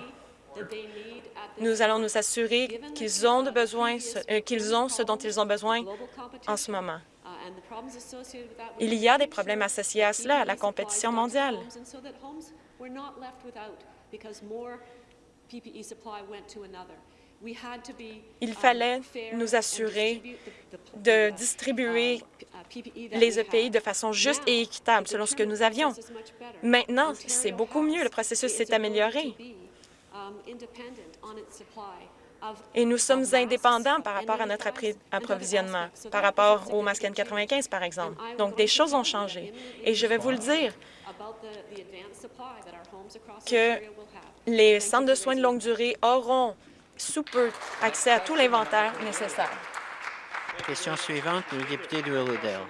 Nous allons nous assurer qu'ils ont, besoin, euh, qu'ils ont ce dont ils ont besoin en ce moment. Il y a des problèmes associés à cela, à la compétition mondiale. Il fallait nous assurer de distribuer les EPI de façon juste et équitable selon ce que nous avions. Maintenant, c'est beaucoup mieux. Le processus s'est amélioré. Et nous sommes indépendants par rapport à notre approvisionnement, par rapport au masque N95, par exemple. Donc, des choses ont changé. Et je vais vous le dire que les centres de soins de longue durée auront sous peu accès à tout l'inventaire nécessaire. Question suivante, le député de Willowdale.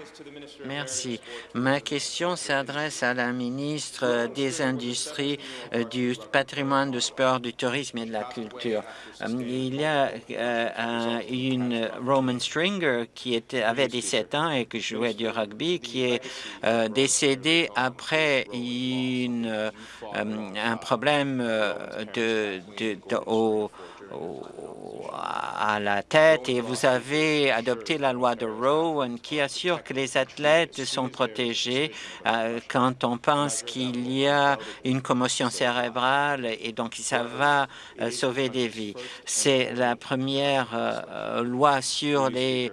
Merci. Ma question s'adresse à la ministre des Industries, euh, du patrimoine, du sport, du tourisme et de la culture. Euh, il y a euh, une Roman Stringer qui était, avait 17 ans et qui jouait du rugby, qui est décédé après un problème de au à la tête et vous avez adopté la loi de Rowan qui assure que les athlètes sont protégés euh, quand on pense qu'il y a une commotion cérébrale et donc ça va euh, sauver des vies. C'est la première euh, loi sur les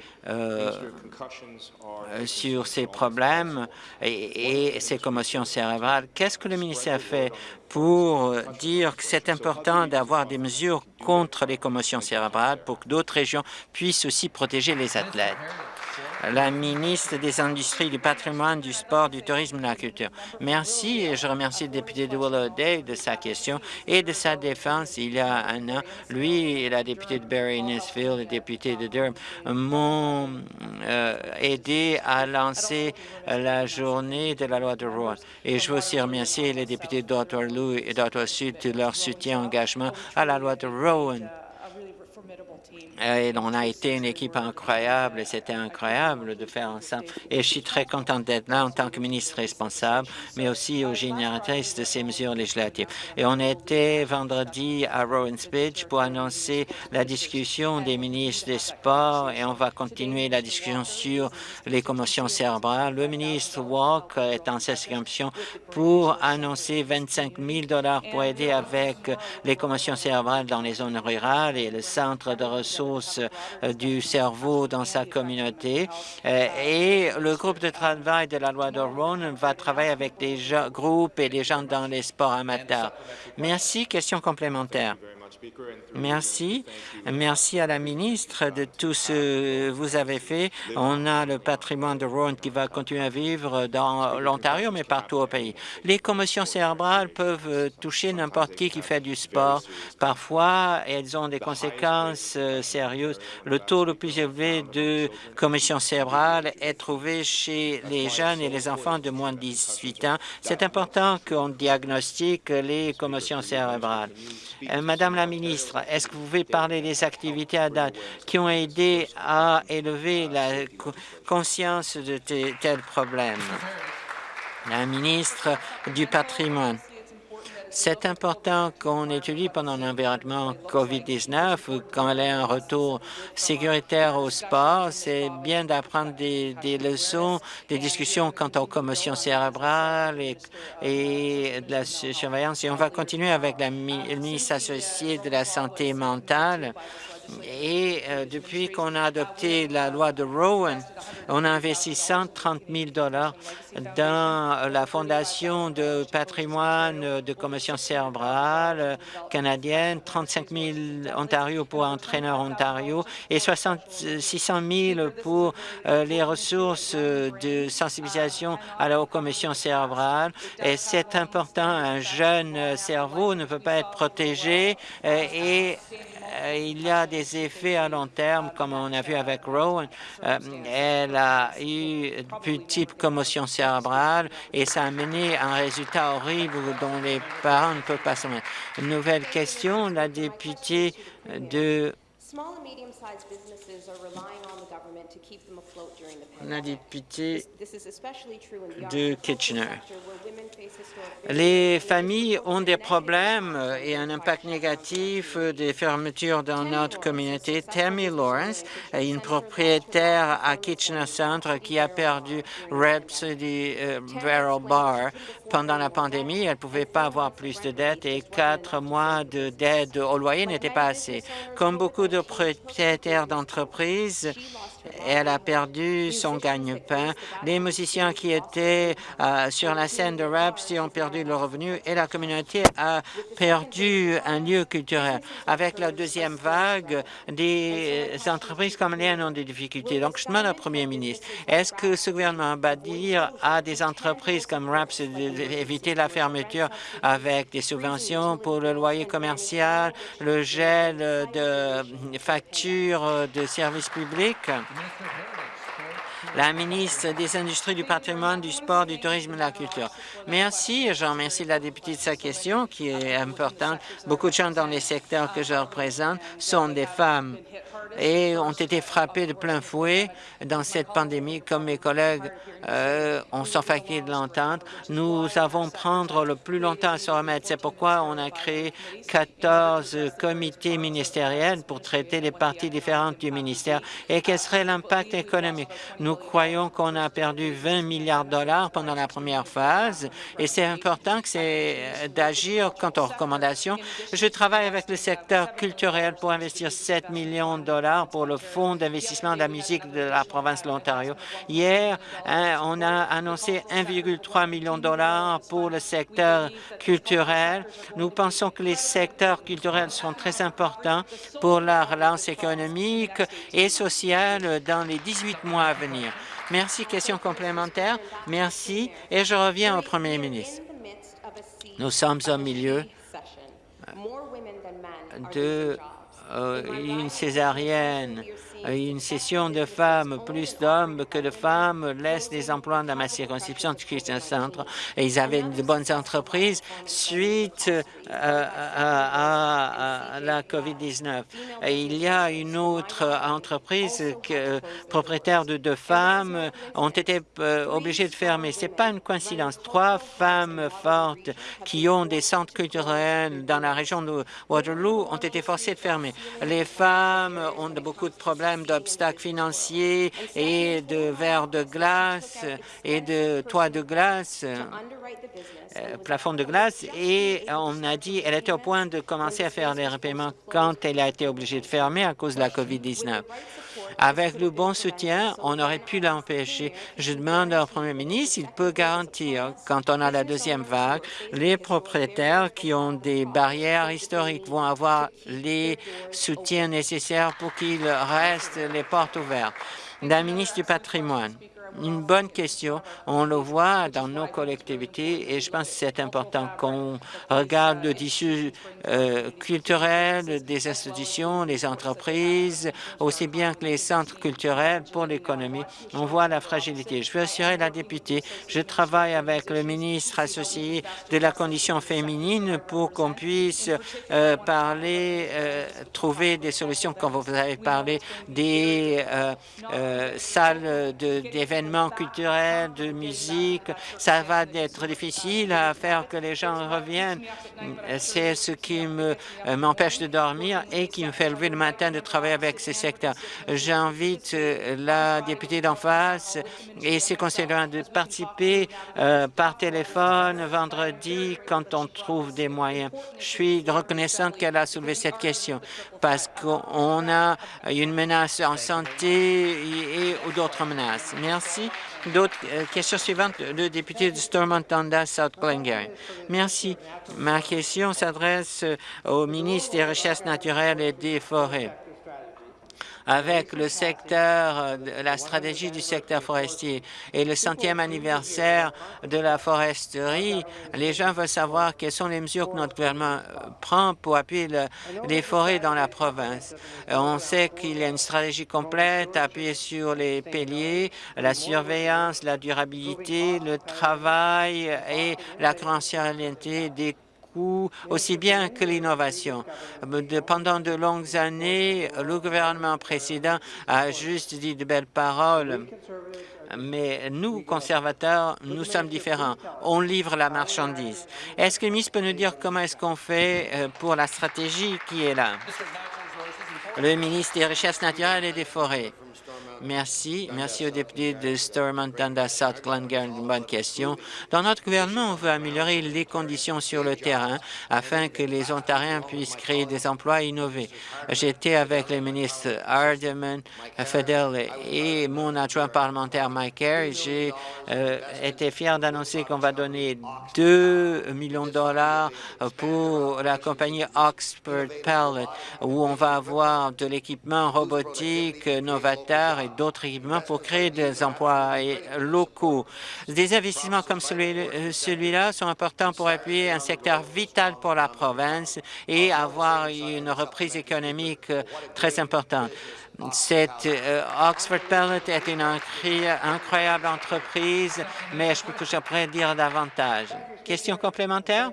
sur ces problèmes et, et ces commotions cérébrales. Qu'est-ce que le ministère fait pour dire que c'est important d'avoir des mesures contre les commotions cérébrales pour que d'autres régions puissent aussi protéger les athlètes? La ministre des Industries, du patrimoine, du sport, du tourisme et de la culture. Merci et je remercie le député de Willowdale de sa question et de sa défense il y a un an. Lui et la députée de Barry-Nisfield, le député de Durham, m'ont euh, aidé à lancer la journée de la loi de Rouen. Et je veux aussi remercier les députés d'Ottawa et d'Ottawa Sud de leur soutien et engagement à la loi de Rowan. On a été une équipe incroyable et c'était incroyable de faire ensemble. Et je suis très contente d'être là en tant que ministre responsable, mais aussi aux génératrices de ces mesures législatives. Et on était vendredi à Rowan Speech pour annoncer la discussion des ministres des Sports et on va continuer la discussion sur les commotions cérébrales. Le ministre Walk est en circonscription pour annoncer 25 000 pour aider avec les commotions cérébrales dans les zones rurales et le centre de ressources euh, du cerveau dans sa communauté. Euh, et le groupe de travail de la loi de va travailler avec des groupes et des gens dans les sports amateurs. Merci. Question complémentaire. Merci. Merci à la ministre de tout ce que vous avez fait. On a le patrimoine de Rowan qui va continuer à vivre dans l'Ontario, mais partout au pays. Les commotions cérébrales peuvent toucher n'importe qui qui fait du sport. Parfois, elles ont des conséquences euh, sérieuses. Le taux le plus élevé de commotions cérébrales est trouvé chez les jeunes et les enfants de moins de 18 ans. C'est important qu'on diagnostique les commotions cérébrales. Euh, Madame la ministre, est-ce que vous pouvez parler des activités à date qui ont aidé à élever la conscience de tels problèmes? La ministre du patrimoine. C'est important qu'on étudie pendant l'environnement COVID-19 quand y a un retour sécuritaire au sport. C'est bien d'apprendre des, leçons, des discussions quant aux commotions cérébrales et, de la surveillance. Et on va continuer avec la, ministre associé de la santé mentale et euh, depuis qu'on a adopté la loi de Rowan, on a investi 130 000 dollars dans la Fondation de patrimoine de commotion cérébrale canadienne, 35 000 Ontario pour Entraîneur Ontario et 600 000 pour euh, les ressources de sensibilisation à la commotion cérébrale. Et c'est important, un jeune cerveau ne peut pas être protégé euh, et il y a des effets à long terme, comme on a vu avec Rowan. Euh, elle a eu une petite commotion cérébrale et ça a mené à un résultat horrible dont les parents ne peuvent pas se mettre. Une nouvelle question, la députée de la députée de Kitchener. Les familles ont des problèmes et un impact négatif des fermetures dans notre communauté. Tammy Lawrence est une propriétaire à Kitchener Centre qui a perdu Rhapsody euh, Barrel Bar pendant la pandémie. Elle ne pouvait pas avoir plus de dettes et quatre mois d'aide au loyer n'étaient pas assez. Comme beaucoup de propriétaires d'entreprises, elle a perdu son gagne-pain. Les musiciens qui étaient euh, sur la scène de Rhapsody ont perdu leur revenu et la communauté a perdu un lieu culturel. Avec la deuxième vague, des entreprises comme les ont des difficultés. Donc, je demande au premier ministre, est-ce que ce gouvernement va dire à des entreprises comme Rhapsody d'éviter la fermeture avec des subventions pour le loyer commercial, le gel de factures de services publics? La ministre des Industries, du patrimoine, du sport, du tourisme et de la culture. Merci. Je remercie la députée de sa question qui est importante. Beaucoup de gens dans les secteurs que je représente sont des femmes et ont été frappés de plein fouet dans cette pandémie, comme mes collègues euh, ont sont fatigués de l'entente. Nous avons prendre le plus longtemps à se remettre. C'est pourquoi on a créé 14 comités ministériels pour traiter les parties différentes du ministère et quel serait l'impact économique? Nous croyons qu'on a perdu 20 milliards de dollars pendant la première phase et c'est important que c'est d'agir quant aux recommandations. Je travaille avec le secteur culturel pour investir 7 millions de dollars pour le Fonds d'investissement de la musique de la province de l'Ontario. Hier, hein, on a annoncé 1,3 million de dollars pour le secteur culturel. Nous pensons que les secteurs culturels sont très importants pour la relance économique et sociale dans les 18 mois à venir. Merci. Question complémentaire. Merci. Et je reviens au premier ministre. Nous sommes au milieu de une césarienne une session de femmes, plus d'hommes que de femmes, laissent des emplois dans ma circonscription de Christian Centre. Et ils avaient de bonnes entreprises suite euh, à, la COVID-19. Il y a une autre entreprise que, propriétaire de deux femmes ont été euh, obligées de fermer. C'est pas une coïncidence. Trois femmes fortes qui ont des centres culturels dans la région de Waterloo ont été forcées de fermer. Les femmes ont beaucoup de problèmes d'obstacles financiers et de verres de glace et de toits de glace, euh, plafond de glace, et on a dit elle était au point de commencer à faire des repaiements quand elle a été obligée de fermer à cause de la COVID-19. Avec le bon soutien, on aurait pu l'empêcher. Je demande au premier ministre s'il peut garantir, quand on a la deuxième vague, les propriétaires qui ont des barrières historiques vont avoir les soutiens nécessaires pour qu'ils restent les portes ouvertes. La ministre du patrimoine une bonne question. On le voit dans nos collectivités et je pense que c'est important qu'on regarde le tissu euh, culturel des institutions, les entreprises, aussi bien que les centres culturels pour l'économie. On voit la fragilité. Je veux assurer la députée, je travaille avec le ministre associé de la condition féminine pour qu'on puisse euh, parler, euh, trouver des solutions quand vous avez parlé des salles d'événements culturels, de musique. Ça va être difficile à faire que les gens reviennent. C'est ce qui m'empêche de dormir et qui me fait lever le matin de travailler avec ces secteurs. J'invite euh, la députée d'en face et ses conseillers de participer euh, par téléphone vendredi quand on trouve des moyens. Je suis reconnaissante qu'elle a soulevé cette question parce qu'on a une menace en santé et, d'autres menaces. Merci. D'autres euh, questions suivantes, le député de Stormont-Tonda, South Glengarry. Merci. Ma question s'adresse au ministre des Recherches naturelles et des Forêts. Avec le secteur, la stratégie du secteur forestier et le centième anniversaire de la foresterie, les gens veulent savoir quelles sont les mesures que notre gouvernement prend pour appuyer les forêts dans la province. On sait qu'il y a une stratégie complète appuyée sur les piliers, la surveillance, la durabilité, le travail et la confidentialité des coûts, aussi bien que l'innovation. Pendant de longues années, le gouvernement précédent a juste dit de belles paroles, mais nous, conservateurs, nous sommes différents. On livre la marchandise. Est-ce que le ministre peut nous dire comment est-ce qu'on fait euh, pour la stratégie qui est là? Le ministre des Richesses naturelles et des Forêts. Merci. Merci au député de Stormont Dundas South Glengarry. Une bonne question. Dans notre gouvernement, on veut améliorer les conditions sur le terrain afin que les Ontariens puissent créer des emplois innovés. J'étais avec les ministres Hardeman, Fedel et mon adjoint parlementaire Mike Kerr. J'ai euh, été fier d'annoncer qu'on va donner 2 millions de dollars pour la compagnie Oxford Pellet, où on va avoir de l'équipement robotique novateur d'autres équipements pour créer des emplois locaux. Des investissements comme euh, celui-là sont importants pour appuyer un secteur vital pour la province et avoir une reprise économique euh, très importante. Cette euh, Oxford Pellet est une incroyable entreprise, mais je peux que je dire davantage. Question complémentaire?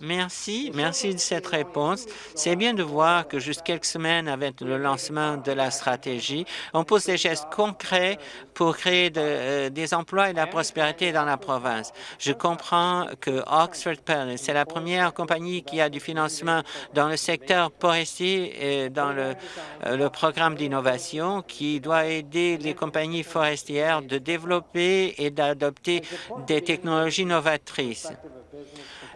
Merci, merci de cette réponse. C'est bien de voir que juste quelques semaines avec le lancement de la stratégie, on pose des gestes concrets pour créer euh, des emplois et de la prospérité dans la province. Je comprends que Oxford Pellet, c'est la première compagnie qui a du financement dans le secteur forestier et dans le, euh, le programme d'innovation qui doit aider les compagnies forestières de développer et d'adopter des technologies novatrices.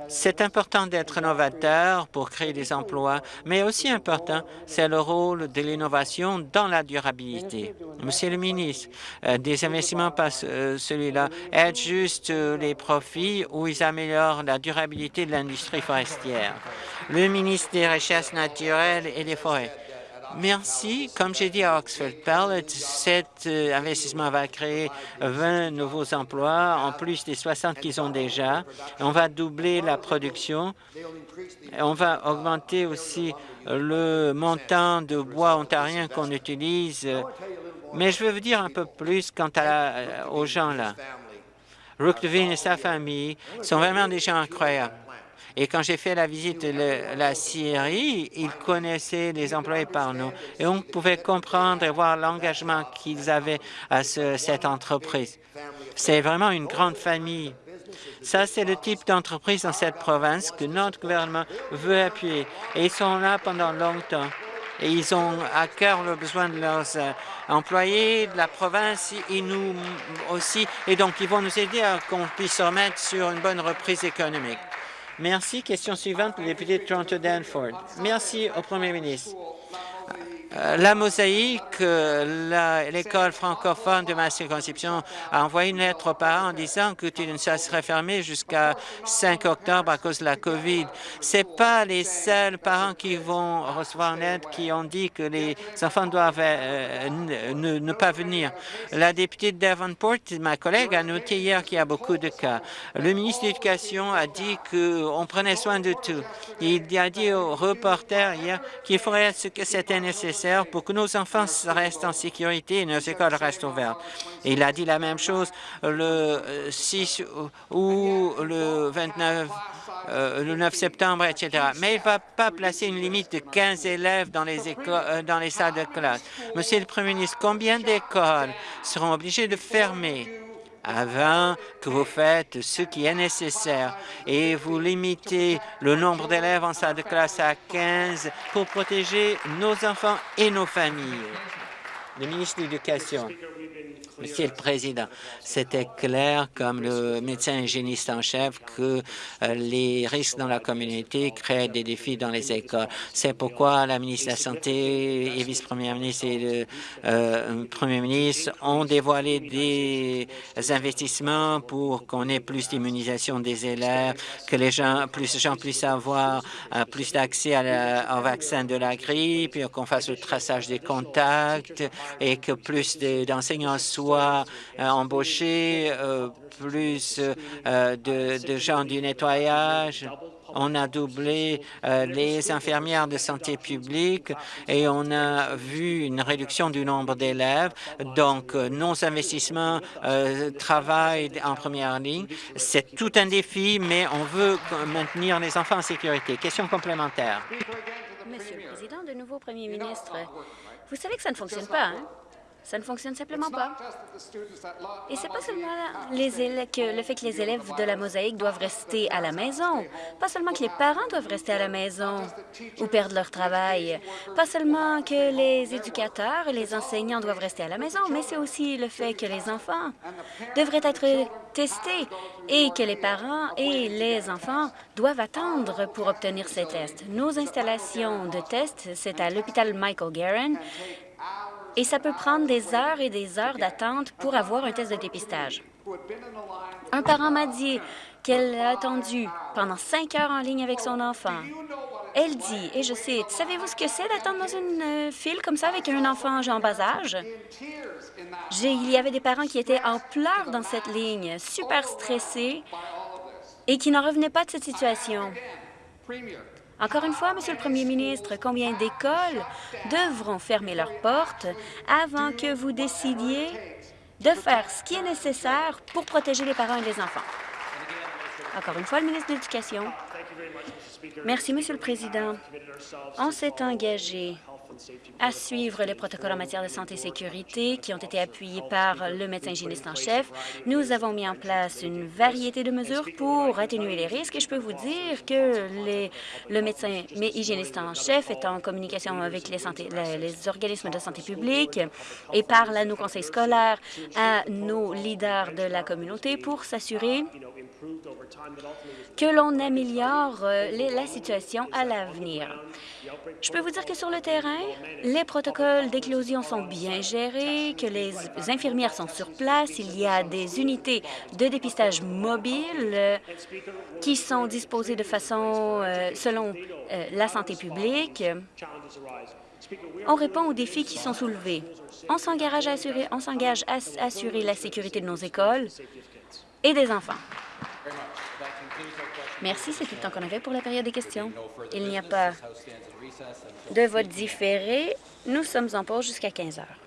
C'est important d'être novateur pour créer des emplois, mais aussi important, c'est le rôle de l'innovation dans la durabilité. Monsieur le ministre, euh, des investissements pas euh, celui-là aident juste euh, les profits ou ils améliorent la durabilité de l'industrie forestière. Le ministre des Richesses naturelles et des Forêts. Merci. Comme j'ai dit à Oxford Pellet, cet euh, investissement va créer 20 nouveaux emplois, en plus des 60 qu'ils ont déjà. On va doubler la production. On va augmenter aussi le montant de bois ontarien qu'on utilise. Mais je veux vous dire un peu plus quant à aux gens là. Rook Devine et sa famille sont vraiment des gens incroyables. Et quand j'ai fait la visite de la Syrie, ils connaissaient les employés par nous. Et on pouvait comprendre et voir l'engagement qu'ils avaient à cette entreprise. C'est vraiment une grande famille. Ça, c'est le type d'entreprise dans cette province que notre gouvernement veut appuyer. Et ils sont là pendant longtemps. Et ils ont à cœur le besoin de leurs euh, employés, de la province et nous aussi. Et donc, ils vont nous aider à qu'on puisse se remettre sur une bonne reprise économique. Merci. Question suivante, le député de Toronto-Danford. Merci au premier ministre. Euh, la mosaïque, euh, l'école francophone de ma circonscription a envoyé une lettre aux parents en disant que ça serait fermé jusqu'à 5 octobre à cause de la COVID. Ce pas les seuls parents qui vont recevoir une aide qui ont dit que les enfants doivent euh, ne, pas venir. La députée de Davenport, ma collègue, a noté hier qu'il y a beaucoup de cas. Le ministre de l'Éducation a dit qu'on prenait soin de tout. Il a dit aux reporters hier qu'il ferait ce que c'était nécessaire pour que nos enfants restent en sécurité et nos écoles restent ouvertes. Il a dit la même chose le 6 ou le 29 euh, le 9 septembre, etc. Mais il ne va pas placer une limite de 15 élèves euh, dans les salles de classe. Monsieur le Premier ministre, combien d'écoles seront obligées de fermer? Avant que vous faites ce qui est nécessaire et vous limitez le nombre d'élèves en salle de classe à 15 pour protéger nos enfants et nos familles. Le ministre de l'Éducation. Monsieur le Président, c'était clair, comme le médecin hygiéniste en chef, que euh, les risques dans la communauté créent des défis dans les écoles. C'est pourquoi la ministre de la Santé et vice-première ministre et le euh, premier ministre ont dévoilé des investissements pour qu'on ait plus d'immunisation des élèves, que les gens, plus puissent avoir euh, plus d'accès au vaccin de la grippe, qu'on fasse le traçage des contacts et que plus d'enseignants soient soit euh, embaucher euh, plus euh, de, gens du nettoyage. On a doublé les infirmières de santé publique et on a vu une réduction du nombre d'élèves. Donc, nos investissements travaillent en première ligne. C'est tout un défi, mais on veut maintenir les enfants en sécurité. Question complémentaire. Monsieur le Président, de nouveau Premier ministre, vous savez que ça ne fonctionne pas, hein? Ça ne fonctionne simplement pas. Et c'est pas seulement les que le fait que les élèves de la mosaïque doivent rester à la maison, pas seulement que les parents doivent rester à la maison ou perdre leur travail, pas seulement que les éducateurs et les enseignants doivent rester à la maison, mais c'est aussi le fait que les enfants devraient être testés et que les parents et les enfants doivent attendre pour obtenir ces tests. Nos installations de tests, c'est à l'hôpital Michael Guerin et ça peut prendre des heures et des heures d'attente pour avoir un test de dépistage. Un parent m'a dit qu'elle a attendu pendant cinq heures en ligne avec son enfant. Elle dit, et je cite, « Savez-vous ce que c'est d'attendre dans une euh, file comme ça avec un enfant en bas âge? » Il y avait des parents qui étaient en pleurs dans cette ligne, super stressés et qui n'en revenaient pas de cette situation. Encore une fois, Monsieur le Premier ministre, combien d'écoles devront fermer leurs portes avant que vous décidiez de faire ce qui est nécessaire pour protéger les parents et les enfants? Encore une fois, le ministre de l'Éducation. Merci, Monsieur le Président. On s'est engagé à suivre les protocoles en matière de santé et sécurité qui ont été appuyés par le médecin hygiéniste en chef. Nous avons mis en place une variété de mesures pour atténuer les risques et je peux vous dire que le médecin hygiéniste en chef est en communication avec les, les, organismes de santé publique et parle à nos conseils scolaires, à nos leaders de la communauté pour s'assurer que l'on améliore euh, la situation à l'avenir. Je peux vous dire que sur le terrain, les protocoles d'éclosion sont bien gérés, que les infirmières sont sur place, il y a des unités de dépistage mobiles euh, qui sont disposées de façon euh, selon la santé publique. On répond aux défis qui sont soulevés. On s'engage à assurer, on s'engage à assurer la sécurité de nos écoles et des enfants. Merci, c'est tout le temps qu'on avait pour la période des questions. Il n'y a pas de vote différé. Nous sommes en pause jusqu'à 15 heures.